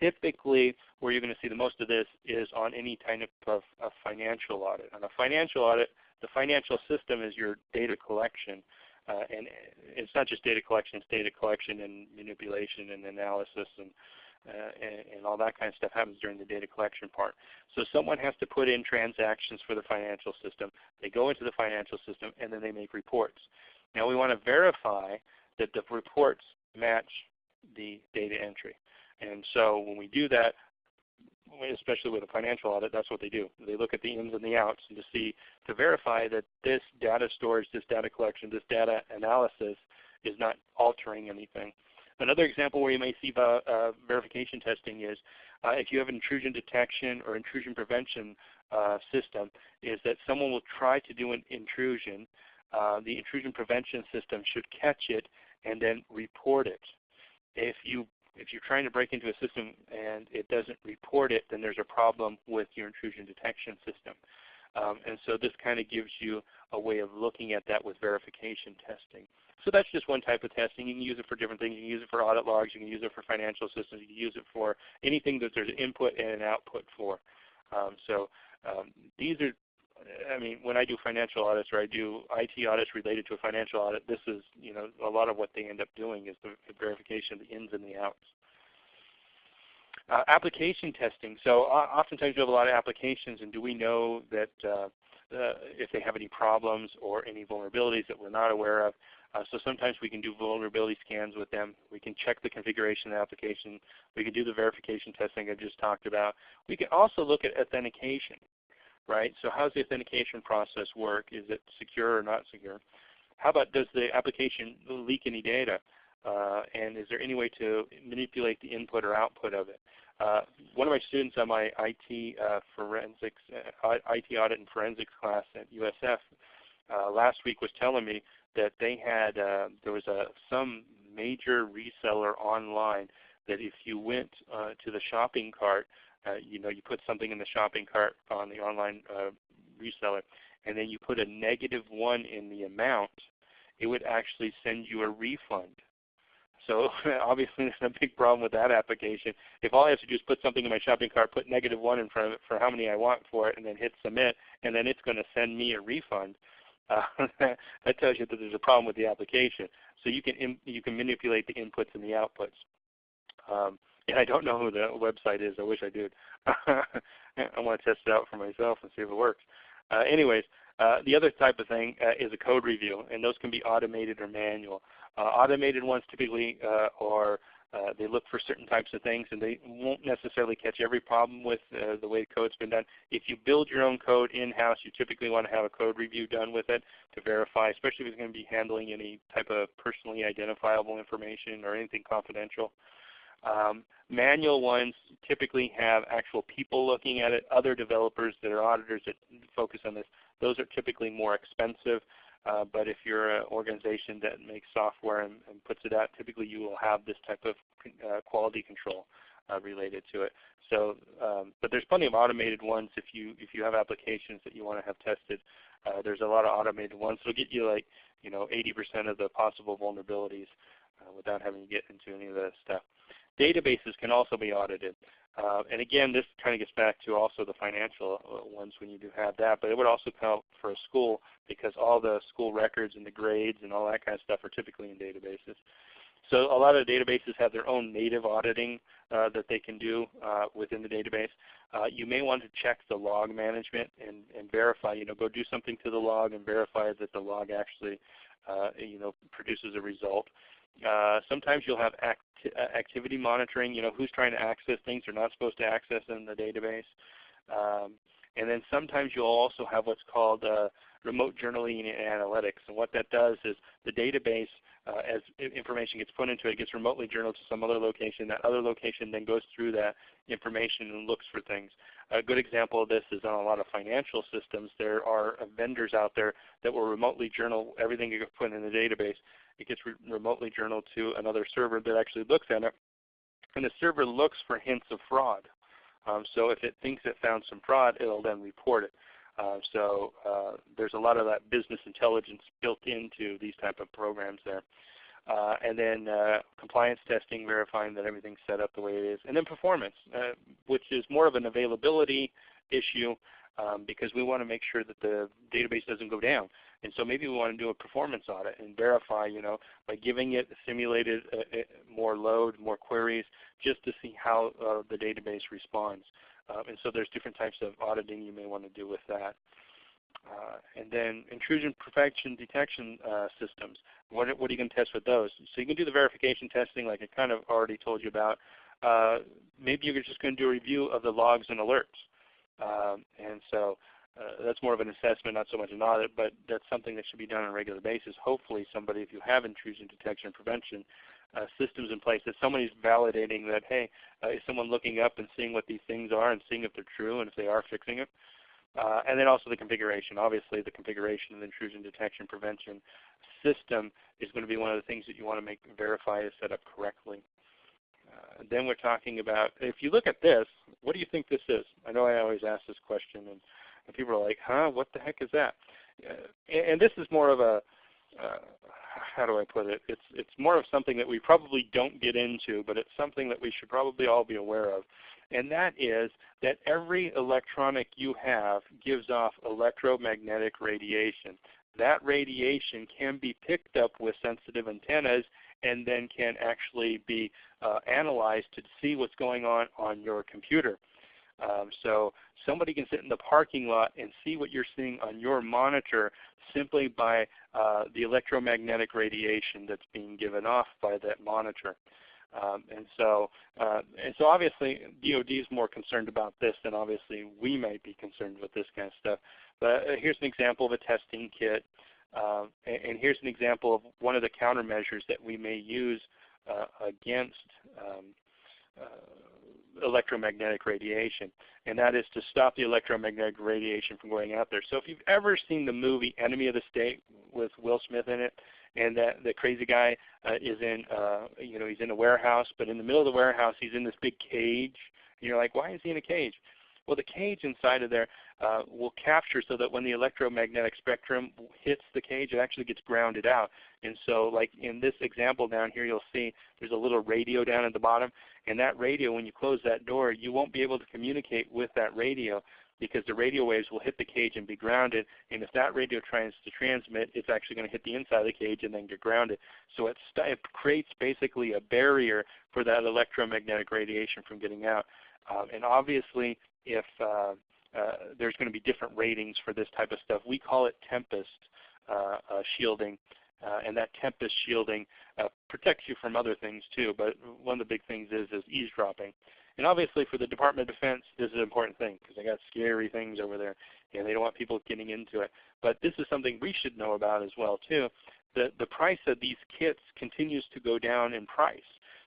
Speaker 2: Typically, where you're going to see the most of this is on any of, of financial audit. On a financial audit, the financial system is your data collection. Uh, and it's not just data collection, it's data collection and manipulation and analysis and, uh, and, and, all that kind of stuff happens during the data collection part. So someone has to put in transactions for the financial system. They go into the financial system and then they make reports. Now we want to verify that the reports match the data entry. And so when we do that, especially with a financial audit, that's what they do. They look at the ins and the outs and to see, to verify that this data storage, this data collection, this data analysis is not altering anything. Another example where you may see uh, verification testing is uh, if you have an intrusion detection or intrusion prevention uh, system, is that someone will try to do an intrusion. Uh, the intrusion prevention system should catch it and then report it. If you if you're trying to break into a system and it doesn't report it, then there's a problem with your intrusion detection system. Um, and so this kind of gives you a way of looking at that with verification testing. So that's just one type of testing. You can use it for different things. You can use it for audit logs. You can use it for financial systems. You can use it for anything that there's an input and an output for. Um, so um, these are I mean, when I do financial audits or I do IT audits related to a financial audit, this is you know a lot of what they end up doing is the, the verification of the ins and the outs. Uh, application testing. So uh, oftentimes we have a lot of applications, and do we know that uh, uh if they have any problems or any vulnerabilities that we're not aware of? Uh, so sometimes we can do vulnerability scans with them. We can check the configuration of the application. We can do the verification testing I just talked about. We can also look at authentication right? So how does the authentication process work? Is it secure or not secure? How about does the application leak any data? Uh, and is there any way to manipulate the input or output of it? Uh, one of my students on my IT uh, forensics, uh, IT audit and forensics class at USF uh, last week was telling me that they had uh, there was a some major reseller online that if you went to the shopping cart uh, you know, you put something in the shopping cart on the online uh, reseller, and then you put a negative one in the amount, it would actually send you a refund. So obviously there's a big problem with that application. If all I have to do is put something in my shopping cart, put negative one in front of it for how many I want for it, and then hit submit, and then it's going to send me a refund, uh, that tells you that there's a problem with the application. So you can you can manipulate the inputs and the outputs. Um, and I don't know who the website is. I wish I did. I want to test it out for myself and see if it works. Uh, anyways, uh, the other type of thing uh, is a code review, and those can be automated or manual. Uh, automated ones typically uh, are uh, they look for certain types of things, and they won't necessarily catch every problem with the way the code's been done. If you build your own code in-house, you typically want to have a code review done with it to verify, especially if it's going to be handling any type of personally identifiable information or anything confidential. Um, manual ones typically have actual people looking at it, other developers that are auditors that focus on this. Those are typically more expensive. Uh, but if you're an organization that makes software and, and, puts it out, typically you will have this type of uh, quality control uh, related to it. So, um, but there's plenty of automated ones if you if you have applications that you want to have tested. Uh, there's a lot of automated ones. that'll get you like you know 80% of the possible vulnerabilities uh, without having to get into any of that stuff. Databases can also be audited. Uh, and again, this kind of gets back to also the financial uh, ones when you do have that, but it would also count for a school because all the school records and the grades and all that kind of stuff are typically in databases. So a lot of databases have their own native auditing uh, that they can do uh, within the database. Uh, you may want to check the log management and, and, verify, you know, go do something to the log and verify that the log actually, uh, you know, produces a result. Uh, sometimes you'll have act activity monitoring, you know, who's trying to access things they're not supposed to access in the database. Um, and then sometimes you'll also have what's called uh, remote journaling and analytics. And what that does is the database uh, as information gets put into it, it gets remotely journaled to some other location. That other location then goes through that information and looks for things. A good example of this is on a lot of financial systems. There are vendors out there that will remotely journal everything you put in the database. It gets re remotely journaled to another server that actually looks at it. And the server looks for hints of fraud. Um, so if it thinks it found some fraud, it will then report it. Uh, so uh, there's a lot of that business intelligence built into these type of programs there. Uh, and then uh, compliance testing, verifying that everything's set up the way it is. And then performance, uh, which is more of an availability issue um, because we want to make sure that the database doesn't go down. And so maybe we want to do a performance audit and verify, you know, by giving it simulated uh, more load, more queries, just to see how the database responds. Um, and so there's different types of auditing you may want to do with that. Uh, and then intrusion prevention detection uh, systems. What, what, are you going to test with those? So you can do the verification testing like I kind of already told you about. Uh, maybe you're just going to do a review of the logs and alerts. Um, and so uh, that's more of an assessment, not so much an audit, but that's something that should be done on a regular basis. Hopefully somebody, if you have intrusion detection prevention, uh, systems in place that somebody's validating that, hey, uh, is someone looking up and seeing what these things are and seeing if they're true and if they are fixing it. Uh, and then also the configuration. Obviously the configuration of the intrusion detection prevention system is going to be one of the things that you want to make verify is set up correctly. Uh, then we're talking about, if you look at this, what do you think this is? I know I always ask this question and, and people are like, huh, what the heck is that? Uh, and, and, this is more of a, uh, how do I put it? It's it's more of something that we probably don't get into, but it's something that we should probably all be aware of. And that is that every electronic you have gives off electromagnetic radiation. That radiation can be picked up with sensitive antennas and then can actually be uh, analyzed to see what's going on on your computer. Um, so somebody can sit in the parking lot and see what you're seeing on your monitor simply by uh, the electromagnetic radiation that's being given off by that monitor. Um, and so, uh, and so obviously DoD is more concerned about this than obviously we might be concerned with this kind of stuff. But uh, here's an example of a testing kit. Uh, and, here's an example of one of the countermeasures that we may use uh, against um, uh, electromagnetic radiation, and that is to stop the electromagnetic radiation from going out there. So if you've ever seen the movie Enemy of the State with Will Smith in it, and that the crazy guy uh, is in, uh, you know, he's in a warehouse, but in the middle of the warehouse he's in this big cage. And you're like, why is he in a cage? Well, the cage inside of there uh, will capture so that when the electromagnetic spectrum hits the cage, it actually gets grounded out. And so like in this example down here, you'll see there's a little radio down at the bottom. And that radio, when you close that door, you won't be able to communicate with that radio because the radio waves will hit the cage and be grounded. And if that radio tries to transmit, it's actually going to hit the inside of the cage and then get grounded. So it, it creates basically a barrier for that electromagnetic radiation from getting out. Um, and obviously, if uh, uh, there's going to be different ratings for this type of stuff. We call it tempest uh, uh, shielding. And that tempest shielding protects you from other things too. But one of the big things is, is eavesdropping. And obviously for the Department of Defense, this is an important thing because they got scary things over there, and they don't want people getting into it. But this is something we should know about as well too. The the price of these kits continues to go down in price.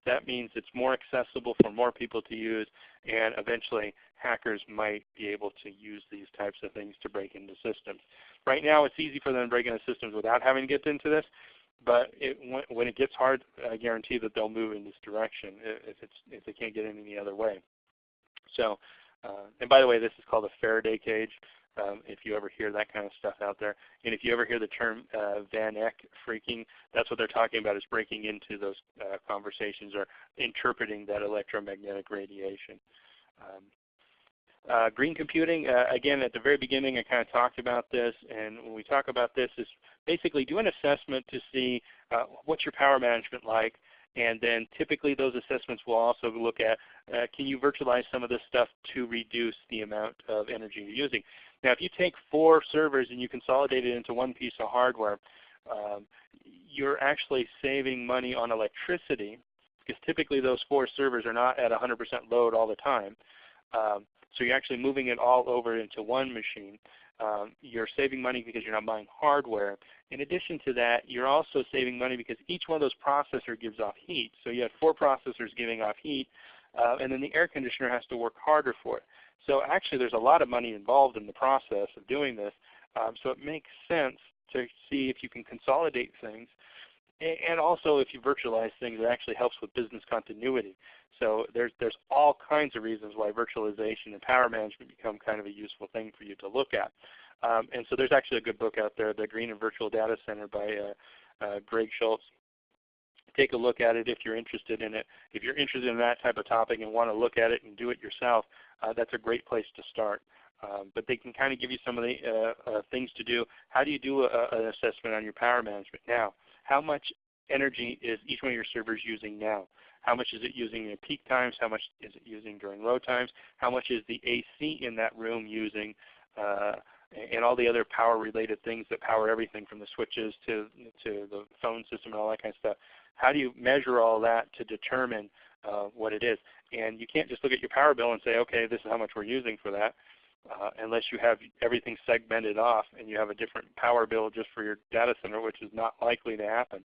Speaker 2: That means it's more accessible for more people to use, and eventually hackers might be able to use these types of things to break into systems. Right now it's easy for them to break into systems without having to get into this, but it, when, it gets hard, I guarantee that they'll move in this direction if, if they can't get in any other way. So, uh, and by the way, this is called a Faraday cage. Um, if you ever hear that kind of stuff out there. And if you ever hear the term uh, Van Eck phreaking, that's what they're talking about is breaking into those uh, conversations or interpreting that electromagnetic radiation. Um, uh, green computing, uh, again at the very beginning I kind of talked about this and when we talk about this is basically do an assessment to see uh, what's your power management like and then typically those assessments will also look at uh, can you virtualize some of this stuff to reduce the amount of energy you're using. Now if you take four servers and you consolidate it into one piece of hardware, um, you're actually saving money on electricity because typically those four servers are not at 100% load all the time. Um, so you're actually moving it all over into one machine. Um, you're saving money because you're not buying hardware. In addition to that, you're also saving money because each one of those processors gives off heat. So you have four processors giving off heat, uh, and then the air conditioner has to work harder for it. So actually there's a lot of money involved in the process of doing this. Um, so it makes sense to see if you can consolidate things. And also if you virtualize things, it actually helps with business continuity. So there's, there's all kinds of reasons why virtualization and power management become kind of a useful thing for you to look at. Um, and so there's actually a good book out there, The Green and Virtual Data Center by uh, uh, Greg Schulz. Take a look at it if you're interested in it. If you're interested in that type of topic and want to look at it and do it yourself, uh, that's a great place to start. Um, but they can kind of give you some of the uh, uh, things to do. How do you do a, an assessment on your power management? Now, how much energy is each one of your servers using now? How much is it using in peak times? How much is it using during low times? How much is the AC in that room using? Uh, and all the other power related things that power everything from the switches to, to the phone system and all that kind of stuff. How do you measure all that to determine uh, what it is? And you can't just look at your power bill and say, okay, this is how much we're using for that. Uh, unless you have everything segmented off and you have a different power bill just for your data center, which is not likely to happen.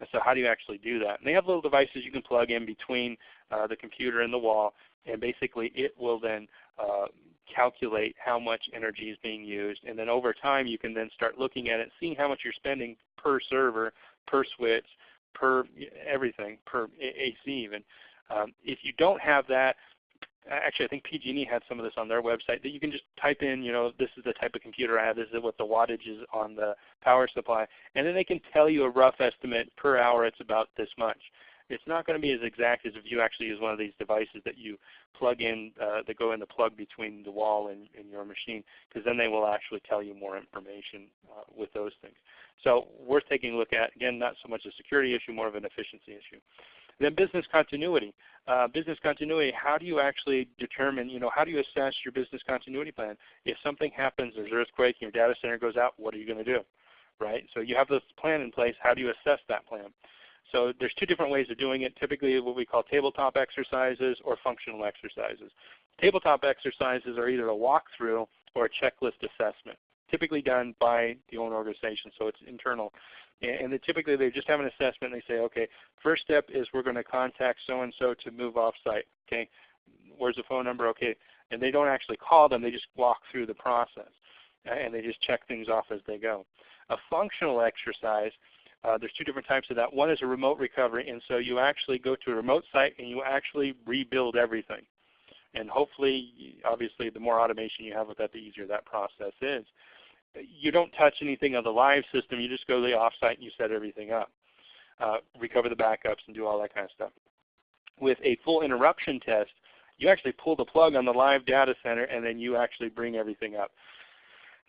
Speaker 2: And so how do you actually do that? And they have little devices you can plug in between uh, the computer and the wall, and basically it will then uh, calculate how much energy is being used. And then over time you can then start looking at it, seeing how much you're spending per server, per switch, per everything, per AC even. Um, if you don't have that, actually I think PG&E had some of this on their website that you can just type in, you know, this is the type of computer I have, this is what the wattage is on the power supply, and then they can tell you a rough estimate per hour it's about this much. It's not going to be as exact as if you actually use one of these devices that you plug in, uh, that go in the plug between the wall and, and your machine, because then they will actually tell you more information uh, with those things. So worth taking a look at. Again, not so much a security issue, more of an efficiency issue. Then business continuity. Uh, business continuity, how do you actually determine, you know, how do you assess your business continuity plan? If something happens, there's an earthquake, your data center goes out, what are you going to do? Right? So you have this plan in place. How do you assess that plan? So there's two different ways of doing it. Typically what we call tabletop exercises or functional exercises. Tabletop exercises are either a walkthrough or a checklist assessment, typically done by the own organization, so it's internal. And, typically they just have an assessment and they say, okay, first step is we're going to contact so-and-so to move off-site. Okay, where's the phone number? Okay, and they don't actually call them, they just walk through the process. And they just check things off as they go. A functional exercise uh, there's two different types of that. One is a remote recovery, and so you actually go to a remote site and you actually rebuild everything. And hopefully, obviously, the more automation you have with that, the easier that process is. You don't touch anything on the live system. You just go to the offsite and you set everything up. Uh, recover the backups and do all that kind of stuff. With a full interruption test, you actually pull the plug on the live data center and then you actually bring everything up.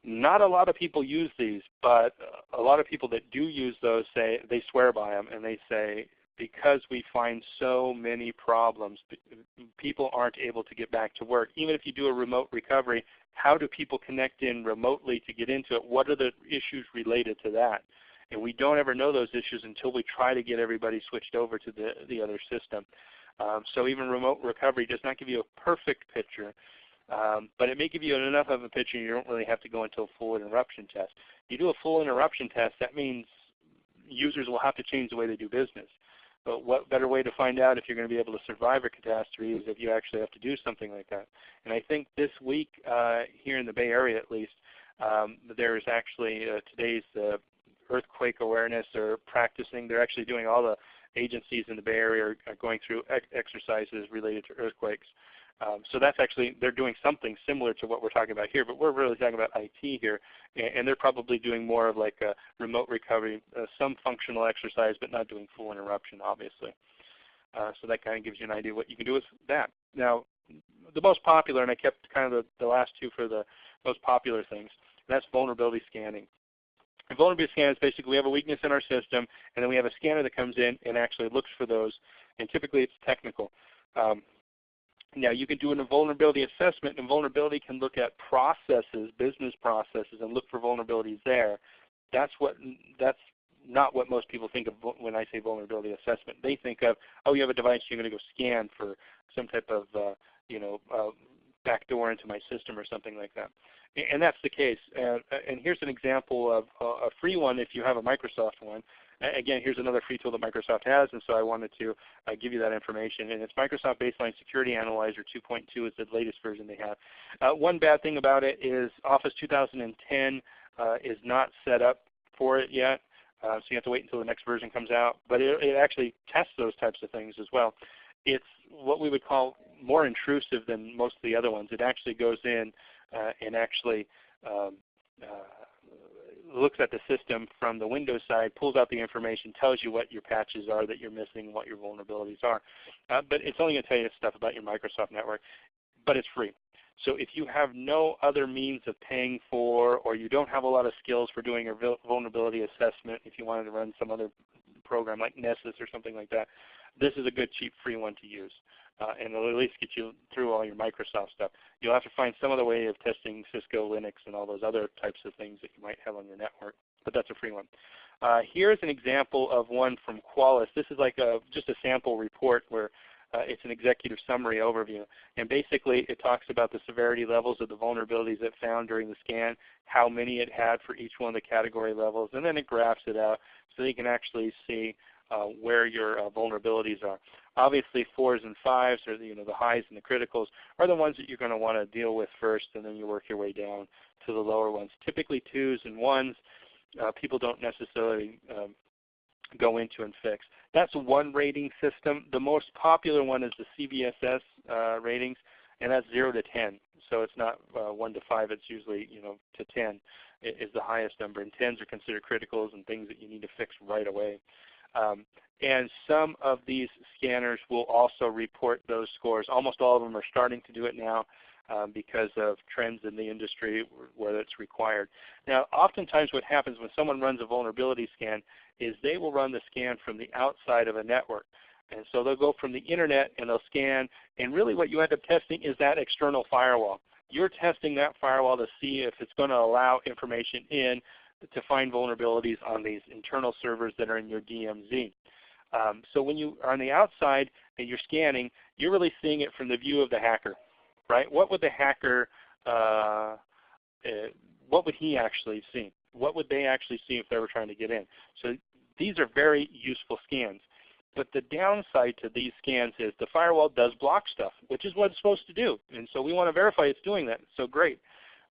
Speaker 2: Not a lot of people use these, but a lot of people that do use those say they swear by them and they say because we find so many problems, people aren't able to get back to work. Even if you do a remote recovery, how do people connect in remotely to get into it? What are the issues related to that? And we don't ever know those issues until we try to get everybody switched over to the, the other system. Um, so even remote recovery does not give you a perfect picture, um, but it may give you enough of a picture you don't really have to go into a full interruption test. You do a full interruption test, that means users will have to change the way they do business. But what better way to find out if you're going to be able to survive a catastrophe is if you actually have to do something like that. And I think this week uh, here in the Bay Area at least, um, there is actually uh, today's uh, earthquake awareness or practicing. They're actually doing all the agencies in the Bay Area are, going through ex exercises related to earthquakes. Um, so that's actually, they're doing something similar to what we're talking about here, but we're really talking about IT here, and, and they're probably doing more of like a remote recovery, uh, some functional exercise, but not doing full interruption, obviously. Uh, so that kind of gives you an idea what you can do with that. Now, the most popular, and I kept kind of the, the last two for the most popular things, that's vulnerability scanning. And vulnerability scan is basically we have a weakness in our system, and then we have a scanner that comes in and actually looks for those, and typically it's technical. Um, now you can do a vulnerability assessment and vulnerability can look at processes, business processes and look for vulnerabilities there. That's what that's not what most people think of when I say vulnerability assessment. They think of, oh you have a device, you're going to go scan for some type of uh, you know, uh, backdoor into my system or something like that. And that's the case. And, and here's an example of a free one if you have a Microsoft one. Again, here's another free tool that Microsoft has, and so I wanted to uh, give you that information. And it's Microsoft Baseline Security Analyzer 2.2 is the latest version they have. Uh, one bad thing about it is Office 2010 uh, is not set up for it yet. Uh, so you have to wait until the next version comes out. But it, it, actually tests those types of things as well. It's what we would call more intrusive than most of the other ones. It actually goes in uh, and actually um, uh, looks at the system from the Windows side, pulls out the information, tells you what your patches are that you're missing, what your vulnerabilities are. Uh, but it's only going to tell you stuff about your Microsoft network, but it's free. So if you have no other means of paying for, or you don't have a lot of skills for doing a vulnerability assessment, if you wanted to run some other program like Nessus or something like that, this is a good cheap free one to use uh, and it'll at least get you through all your Microsoft stuff. You'll have to find some other way of testing Cisco, Linux, and all those other types of things that you might have on your network, but that's a free one. Uh, here's an example of one from Qualys. This is like a, just a sample report where uh, it's an executive summary overview. And basically it talks about the severity levels of the vulnerabilities it found during the scan, how many it had for each one of the category levels, and then it graphs it out so you can actually see where your uh, vulnerabilities are. Obviously, fours and fives, or the, you know the highs and the criticals, are the ones that you're going to want to deal with first, and then you work your way down to the lower ones. Typically, twos and ones, uh, people don't necessarily um, go into and fix. That's one rating system. The most popular one is the CVSS uh, ratings, and that's 0 to 10. So it's not uh, 1 to 5, it's usually you know to 10 is the highest number. And 10s are considered criticals and things that you need to fix right away. Um, and some of these scanners will also report those scores. Almost all of them are starting to do it now um, because of trends in the industry where it's required. Now oftentimes what happens when someone runs a vulnerability scan is they will run the scan from the outside of a network. And so they'll go from the internet and they'll scan and really what you end up testing is that external firewall. You're testing that firewall to see if it's going to allow information in to find vulnerabilities on these internal servers that are in your DMZ. Um, so when you are on the outside and you're scanning, you're really seeing it from the view of the hacker, right? What would the hacker, uh, uh, what would he actually see? What would they actually see if they were trying to get in? So these are very useful scans. But the downside to these scans is the firewall does block stuff, which is what it's supposed to do. And so we want to verify it's doing that. So great.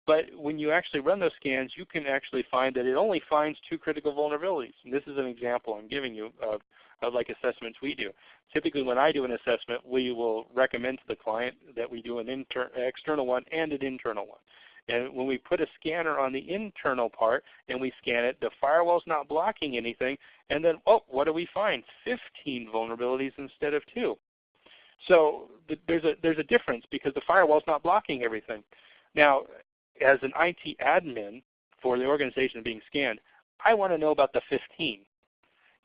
Speaker 2: But when you actually run those scans, you can actually find that it only finds two critical vulnerabilities. And this is an example I'm giving you of, of like assessments we do. Typically when I do an assessment, we will recommend to the client that we do an external one and an internal one. And when we put a scanner on the internal part and we scan it, the firewall's not blocking anything. And then, oh, what do we find? 15 vulnerabilities instead of 2. So there's a, there's a difference because the firewall's not blocking everything. Now, as an IT admin for the organization being scanned, I want to know about the 15.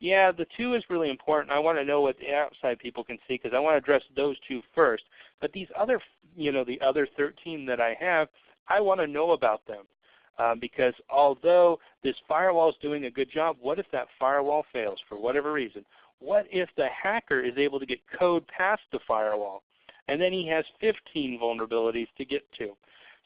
Speaker 2: Yeah, the 2 is really important. I want to know what the outside people can see because I want to address those two first. But these other, you know, the other 13 that I have, I want to know about them. Um, because although this firewall is doing a good job, what if that firewall fails for whatever reason? What if the hacker is able to get code past the firewall and then he has 15 vulnerabilities to get to?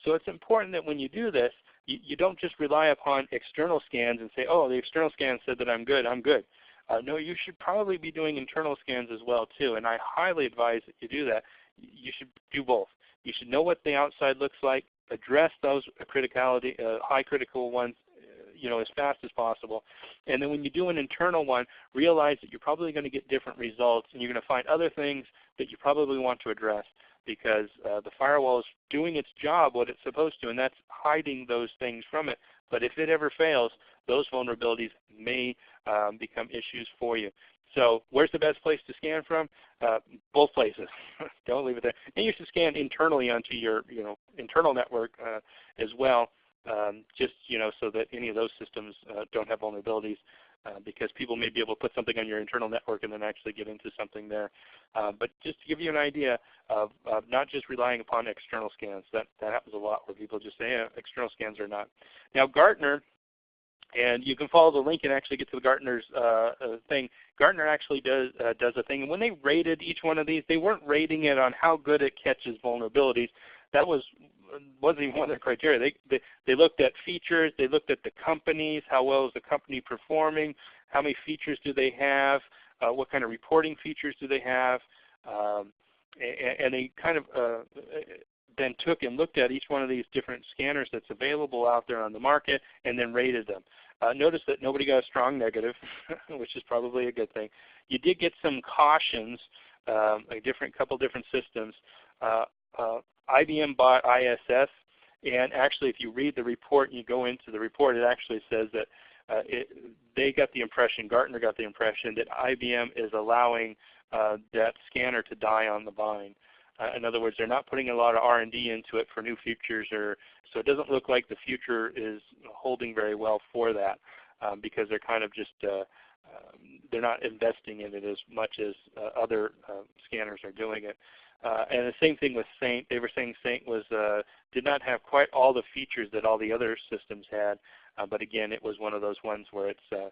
Speaker 2: So it's important that when you do this, you, you don't just rely upon external scans and say, oh, the external scan said that I'm good, I'm good. Uh, no, you should probably be doing internal scans as well too, and I highly advise that you do that. You should do both. You should know what the outside looks like, address those criticality, uh, high critical ones uh, you know, as fast as possible. And then when you do an internal one, realize that you're probably going to get different results and you're going to find other things that you probably want to address. Because uh, the firewall is doing its job, what it's supposed to, and that's hiding those things from it. But if it ever fails, those vulnerabilities may um, become issues for you. So where's the best place to scan from? Uh, both places. Don't leave it there. And you should scan internally onto your you know internal network uh, as well, um, just you know so that any of those systems uh, don't have vulnerabilities. Uh, because people may be able to put something on your internal network and then actually get into something there. Uh, but just to give you an idea of, of, not just relying upon external scans. That, that happens a lot where people just say eh, external scans are not. Now Gartner and you can follow the link and actually get to the Gartner's uh, uh, thing. Gartner actually does uh, does a thing, and when they rated each one of these, they weren't rating it on how good it catches vulnerabilities. That was wasn't even one of their criteria. They, they they looked at features, they looked at the companies, how well is the company performing, how many features do they have, uh, what kind of reporting features do they have, um, and, and, they kind of uh, then took and looked at each one of these different scanners that's available out there on the market and then rated them. Uh, notice that nobody got a strong negative, which is probably a good thing. You did get some cautions, um, a different couple different systems. Uh, uh, IBM bought ISS, and actually if you read the report and you go into the report, it actually says that uh, it, they got the impression, Gartner got the impression that IBM is allowing uh, that scanner to die on the vine. Uh, in other words, they're not putting a lot of R&D into it for new features, or so it doesn't look like the future is holding very well for that um, because they're kind of just uh, um, they're not investing in it as much as uh, other uh, scanners are doing it. Uh, and the same thing with Saint. They were saying Saint was uh, did not have quite all the features that all the other systems had, but again, it was one of those ones where it's um,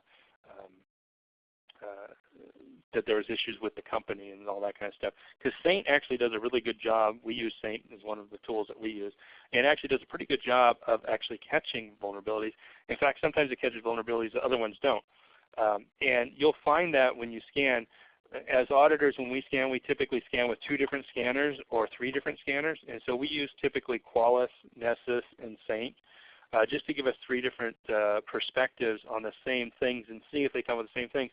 Speaker 2: that there was issues with the company and all that kind of stuff. Because Saint actually does a really good job. We use Saint as one of the tools that we use, and actually does a pretty good job of actually catching vulnerabilities. In fact, sometimes it catches vulnerabilities that other ones don't. Um, and you'll find that when you scan, as auditors, when we scan, we typically scan with two different scanners or three different scanners. And so we use typically Qualys, Nessus, and Saint. Uh, just to give us three different uh, perspectives on the same things and see if they come with the same things.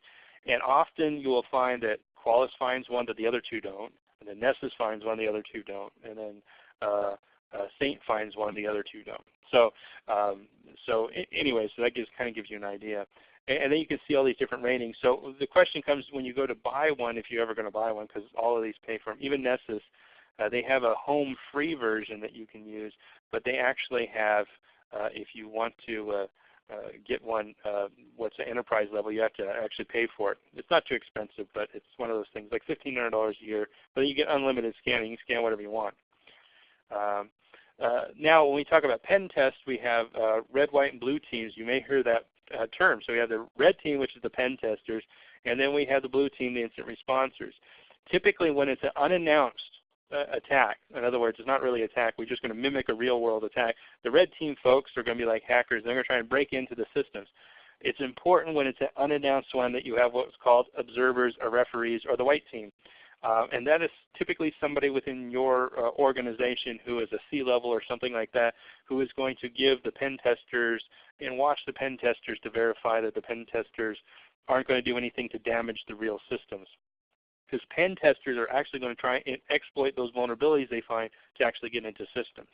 Speaker 2: And often you will find that Qualys finds one that the other two don't, and then Nessus finds one the other two don't, and then uh, uh, Saint finds one the other two don't. So, um, so anyway, so that gives, kind of gives you an idea. And, then you can see all these different ratings. So the question comes when you go to buy one, if you're ever going to buy one, because all of these pay for them. Even Nessus, uh, they have a home free version that you can use, but they actually have, uh, if you want to uh, uh, get one uh, what's an enterprise level, you have to actually pay for it. It's not too expensive, but it's one of those things like $1,500 a year. But you get unlimited scanning. You can scan whatever you want. Um, uh, now, when we talk about pen tests, we have uh, red, white, and blue teams. You may hear that uh, term. So we have the red team, which is the pen testers, and then we have the blue team, the incident responders. Typically, when it's an unannounced uh, attack. In other words, it's not really attack. We're just going to mimic a real world attack. The red team folks are going to be like hackers. They're going to try and break into the systems. It's important when it's an unannounced one that you have what's called observers or referees or the white team. Uh, and that is typically somebody within your uh, organization who is a C-level or something like that who is going to give the pen testers and watch the pen testers to verify that the pen testers aren't going to do anything to damage the real systems because pen testers are actually going to try and exploit those vulnerabilities they find to actually get into systems.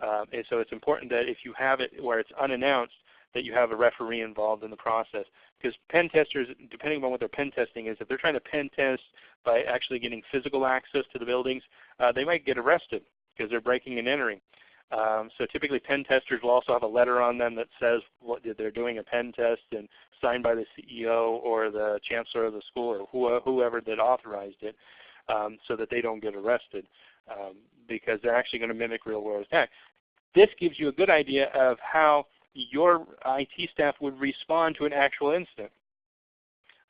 Speaker 2: Um, and so it's important that if you have it where it's unannounced, that you have a referee involved in the process. Because pen testers, depending on what their pen testing is, if they're trying to pen test by actually getting physical access to the buildings, uh, they might get arrested because they're breaking and entering. Um, so typically pen testers will also have a letter on them that says what they're doing a pen test and signed by the CEO or the chancellor of the school or whoever that authorized it um, so that they don't get arrested um, because they're actually going to mimic real world attack. This gives you a good idea of how your IT staff would respond to an actual incident.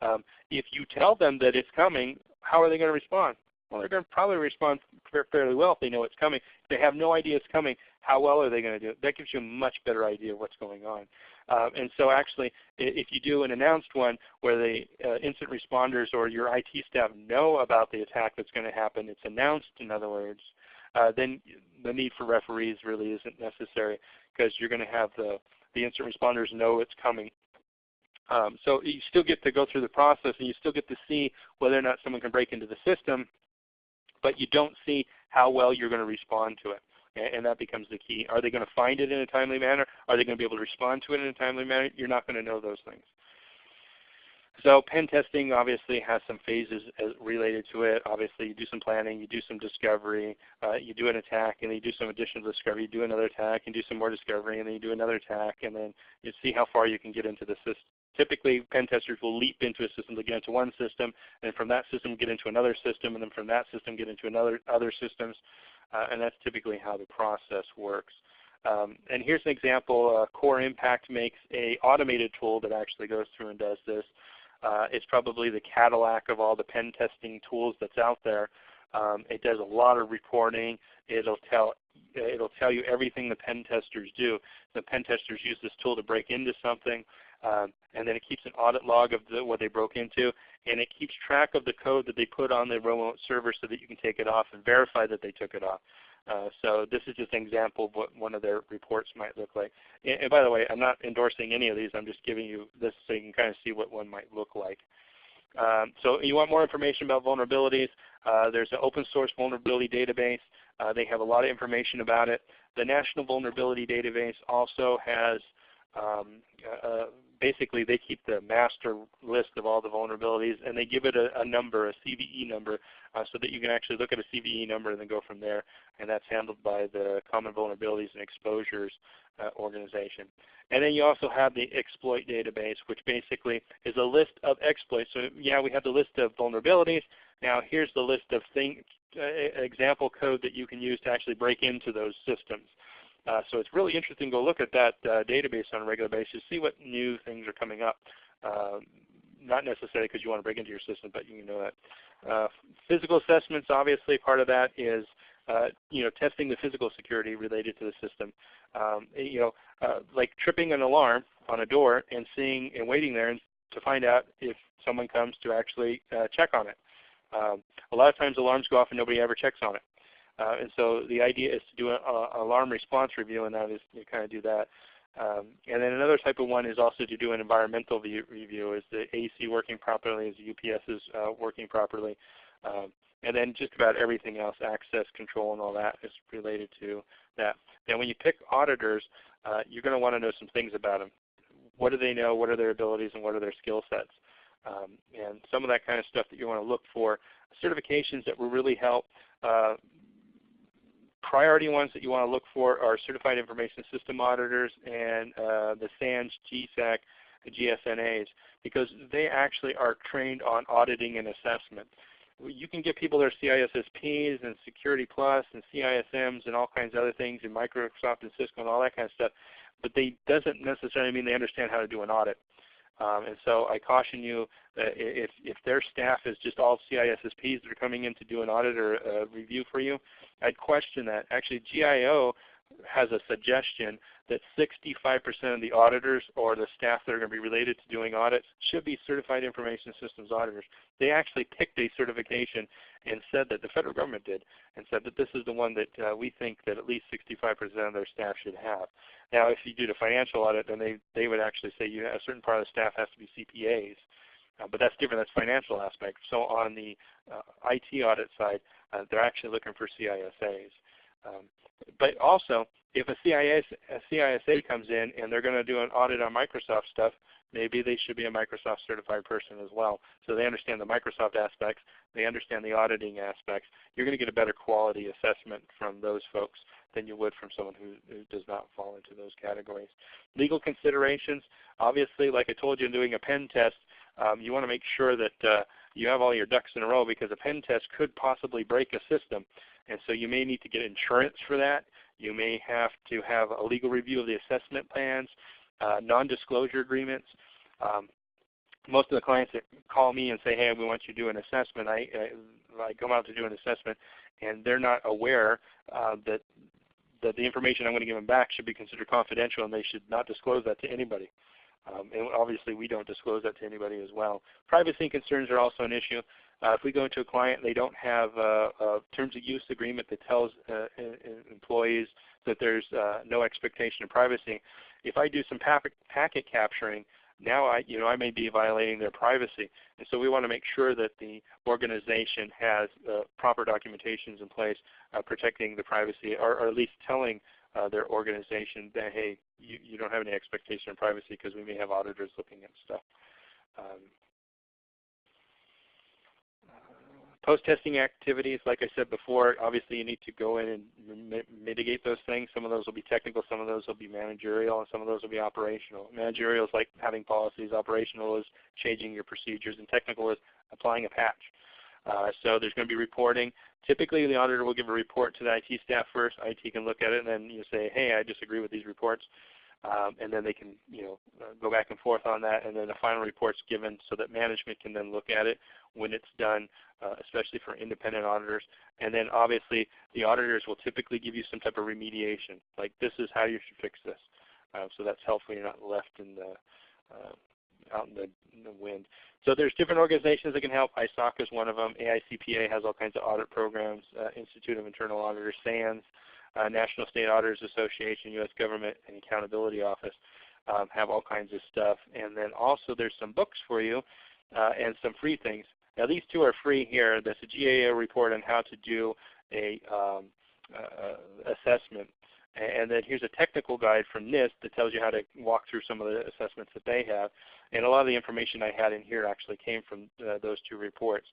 Speaker 2: Um, if you tell them that it's coming, how are they going to respond? Well, they're going to probably respond fairly well if they know it's coming. If they have no idea it's coming, how well are they going to do it? That gives you a much better idea of what's going on. Uh, and so actually, if you do an announced one where the uh, incident responders or your IT staff know about the attack that's going to happen, it's announced in other words, uh, then the need for referees really isn't necessary because you're going to have the, the incident responders know it's coming. Um, so you still get to go through the process and you still get to see whether or not someone can break into the system but you don't see how well you're going to respond to it. And that becomes the key. Are they going to find it in a timely manner? Are they going to be able to respond to it in a timely manner? You're not going to know those things. So pen testing obviously has some phases related to it. Obviously you do some planning, you do some discovery, uh, you do an attack, and then you do some additional discovery, you do another attack, and do some more discovery, and then you do another attack, and then you see how far you can get into the system. Typically pen testers will leap into a system to get into one system, and from that system get into another system, and then from that system get into another other systems, uh, and that's typically how the process works. Um, and here's an example. Uh, Core Impact makes a automated tool that actually goes through and does this. Uh, it's probably the Cadillac of all the pen testing tools that's out there. Um, it does a lot of reporting. It'll tell it'll tell you everything the pen testers do. The pen testers use this tool to break into something, um, and then it keeps an audit log of the, what they broke into, and it keeps track of the code that they put on the remote server so that you can take it off and verify that they took it off. Uh, so this is just an example of what one of their reports might look like. And, and, by the way, I'm not endorsing any of these. I'm just giving you this so you can kind of see what one might look like. Um, so you want more information about vulnerabilities, uh, there's an open source vulnerability database. Uh, they have a lot of information about it. The National Vulnerability Database also has um, basically they keep the master list of all the vulnerabilities and they give it a, a number, a CVE number, uh, so that you can actually look at a CVE number and then go from there. And that's handled by the Common Vulnerabilities and Exposures uh, organization. And then you also have the exploit database, which basically is a list of exploits. So yeah, we have the list of vulnerabilities. Now here's the list of thing, uh, example code that you can use to actually break into those systems. Uh, so it's really interesting to go look at that uh, database on a regular basis, see what new things are coming up. Um, not necessarily because you want to break into your system, but you know that. Uh, physical assessments, obviously, part of that is uh, you know testing the physical security related to the system. Um, you know, uh, like tripping an alarm on a door and seeing and waiting there to find out if someone comes to actually uh, check on it. Um, a lot of times alarms go off and nobody ever checks on it. Uh, and so the idea is to do an alarm response review, and that is to kind of do that. Um, and then another type of one is also to do an environmental view, review. Is the AC working properly? Is the UPS uh, working properly? Um, and then just about everything else, access control and all that is related to that. Now when you pick auditors, uh, you're going to want to know some things about them. What do they know? What are their abilities and what are their skill sets? Um, and some of that kind of stuff that you want to look for. Certifications that will really help. Uh, priority ones that you want to look for are Certified Information System Auditors and uh, the SANS, GSAC, GSNAs because they actually are trained on auditing and assessment. You can get people their CISSPs and Security Plus and CISMs and all kinds of other things and Microsoft and Cisco and all that kind of stuff, but they doesn't necessarily mean they understand how to do an audit. Um, and so I caution you that if, if their staff is just all CISSPs that are coming in to do an audit or a review for you, I'd question that. Actually GAO has a suggestion that 65% of the auditors or the staff that are going to be related to doing audits should be certified information systems auditors. They actually picked a certification and said that the federal government did and said that this is the one that uh, we think that at least 65% of their staff should have. Now if you do the financial audit then they, they would actually say you, a certain part of the staff has to be CPAs. Uh, but that's different, that's financial aspect. So on the uh, IT audit side, uh, they're actually looking for CISAs. Um, but also, if a, CIS, a CISA comes in and they're going to do an audit on Microsoft stuff, maybe they should be a Microsoft certified person as well. So they understand the Microsoft aspects, they understand the auditing aspects. You're going to get a better quality assessment from those folks than you would from someone who, who does not fall into those categories. Legal considerations, obviously like I told you in doing a pen test, um, you want to make sure that uh, you have all your ducks in a row because a pen test could possibly break a system. And so you may need to get insurance for that. You may have to have a legal review of the assessment plans, uh, non-disclosure agreements. Um, most of the clients that call me and say, hey, we want you to do an assessment, I, I, I come out to do an assessment and they're not aware uh, that, that the information I'm going to give them back should be considered confidential and they should not disclose that to anybody. Um, and obviously we don't disclose that to anybody as well. Privacy concerns are also an issue. Uh, if we go into a client and they don't have a, a terms of use agreement that tells uh, employees that there's uh, no expectation of privacy, if I do some packet capturing, now I, you know, I may be violating their privacy. And so we want to make sure that the organization has uh, proper documentations in place uh, protecting the privacy or, or, at least telling uh, their organization that, hey, you, you don't have any expectation of privacy because we may have auditors looking at stuff. Um, Post-testing activities, like I said before, obviously you need to go in and mitigate those things. Some of those will be technical, some of those will be managerial, and some of those will be operational. Managerial is like having policies, operational is changing your procedures, and technical is applying a patch. Uh, so there's going to be reporting. Typically the auditor will give a report to the IT staff first. IT can look at it and then you say, hey, I disagree with these reports. Um, and then they can you know, uh, go back and forth on that, and then the final report's given so that management can then look at it when it's done, uh, especially for independent auditors. And then obviously the auditors will typically give you some type of remediation, like this is how you should fix this. Uh, so that's helpful. You're not left in the uh, out in the, in the, wind. So there's different organizations that can help. ISAC is one of them. AICPA has all kinds of audit programs. Uh, Institute of Internal Auditors, SANS, uh, National State Auditors Association, U.S. Government and Accountability Office um, have all kinds of stuff. And then also there's some books for you uh, and some free things. Now these two are free here. There's a GAO report on how to do a um, uh, assessment. And then here's a technical guide from NIST that tells you how to walk through some of the assessments that they have. And a lot of the information I had in here actually came from uh, those two reports.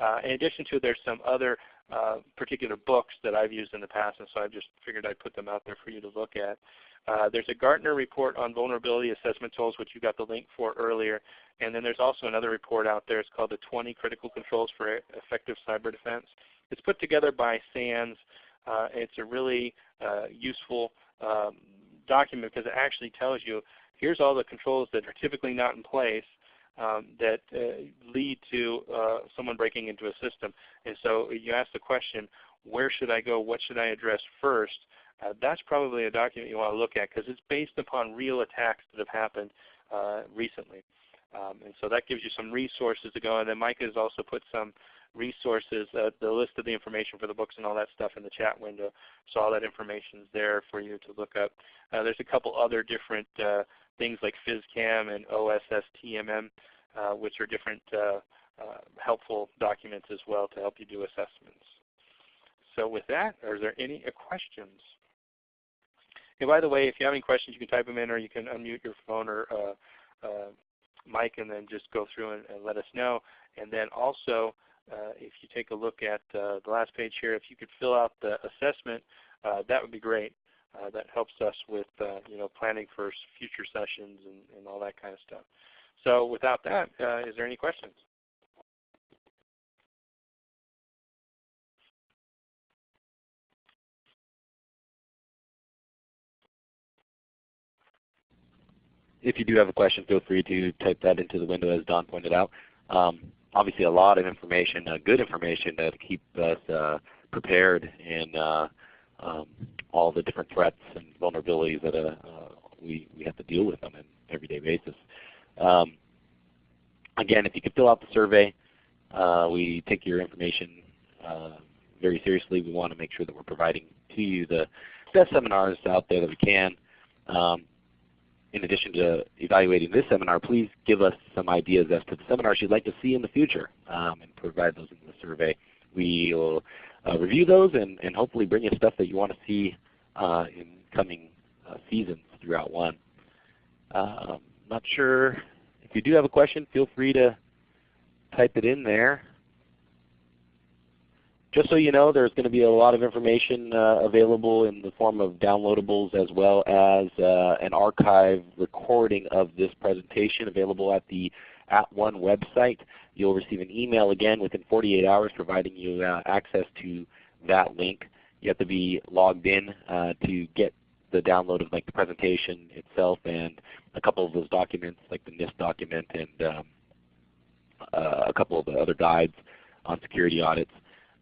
Speaker 2: Uh, in addition to, there's some other uh, particular books that I've used in the past, and so I just figured I'd put them out there for you to look at. Uh, there's a Gartner report on vulnerability assessment tools, which you got the link for earlier. And then there's also another report out there. It's called the 20 Critical Controls for Effective Cyber Defense. It's put together by SANS. Uh, it's a really uh, useful um, document because it actually tells you here's all the controls that are typically not in place um, that uh, lead to uh, someone breaking into a system. And so you ask the question, where should I go? What should I address first? Uh, that's probably a document you want to look at because it's based upon real attacks that have happened uh, recently. Um, and so that gives you some resources to go. And then Mike has also put some resources, uh, the list of the information for the books and all that stuff in the chat window. So all that information is there for you to look up. Uh, there's a couple other different uh, things like FISCAM and OSSTMM, uh, which are different uh, uh, helpful documents as well to help you do assessments. So with that, are there any questions? And by the way, if you have any questions, you can type them in or you can unmute your phone or uh, uh, mic and then just go through and, and let us know. And then also, uh, if you take a look at the last page here, if you could fill out the assessment, that would be great. Uh, that helps us with uh, you know planning for future sessions and, and, all that kind of stuff. So without that, uh, is there any questions?
Speaker 1: If you do have a question, feel free to type that into the window as Don pointed out. Um, obviously a lot of information, uh, good information to keep us uh, prepared and uh, um, all the different threats and vulnerabilities that uh, uh, we, we have to deal with on an everyday basis. Um, again, if you could fill out the survey, uh, we take your information uh, very seriously. We want to make sure that we're providing to you the best seminars out there that we can. Um, in addition to evaluating this seminar, please give us some ideas as to the seminars you'd like to see in the future um, and provide those in the survey. We will uh, review those and, and hopefully bring you stuff that you want to see uh, in coming uh, seasons throughout one. Um, not sure if you do have a question, feel free to type it in there. Just so you know, there's going to be a lot of information uh, available in the form of downloadables as well as uh, an archive recording of this presentation available at the @ONE website. You'll receive an email again within 48 hours providing you uh, access to that link. You have to be logged in uh, to get the download of like the presentation itself and a couple of those documents like the NIST document and um, uh, a couple of the other guides on security audits.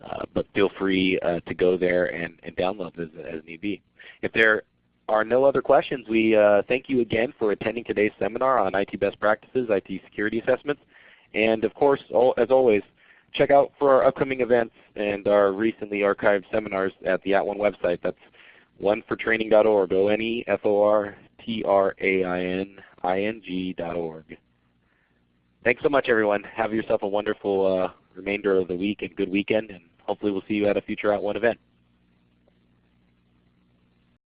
Speaker 1: Uh, but feel free uh, to go there and, and download as, as need be. If there are no other questions, we uh, thank you again for attending today's seminar on IT best practices, IT security assessments. And of course, as always, check out for our upcoming events and our recently archived seminars at the At @ONE website. That's onefortraining.org, O-N-E-F-O-R-T-R-A-I-N ing.org. Thanks so much everyone. Have yourself a wonderful uh, remainder of the week and good weekend and hopefully we'll see you at a future @ONE event.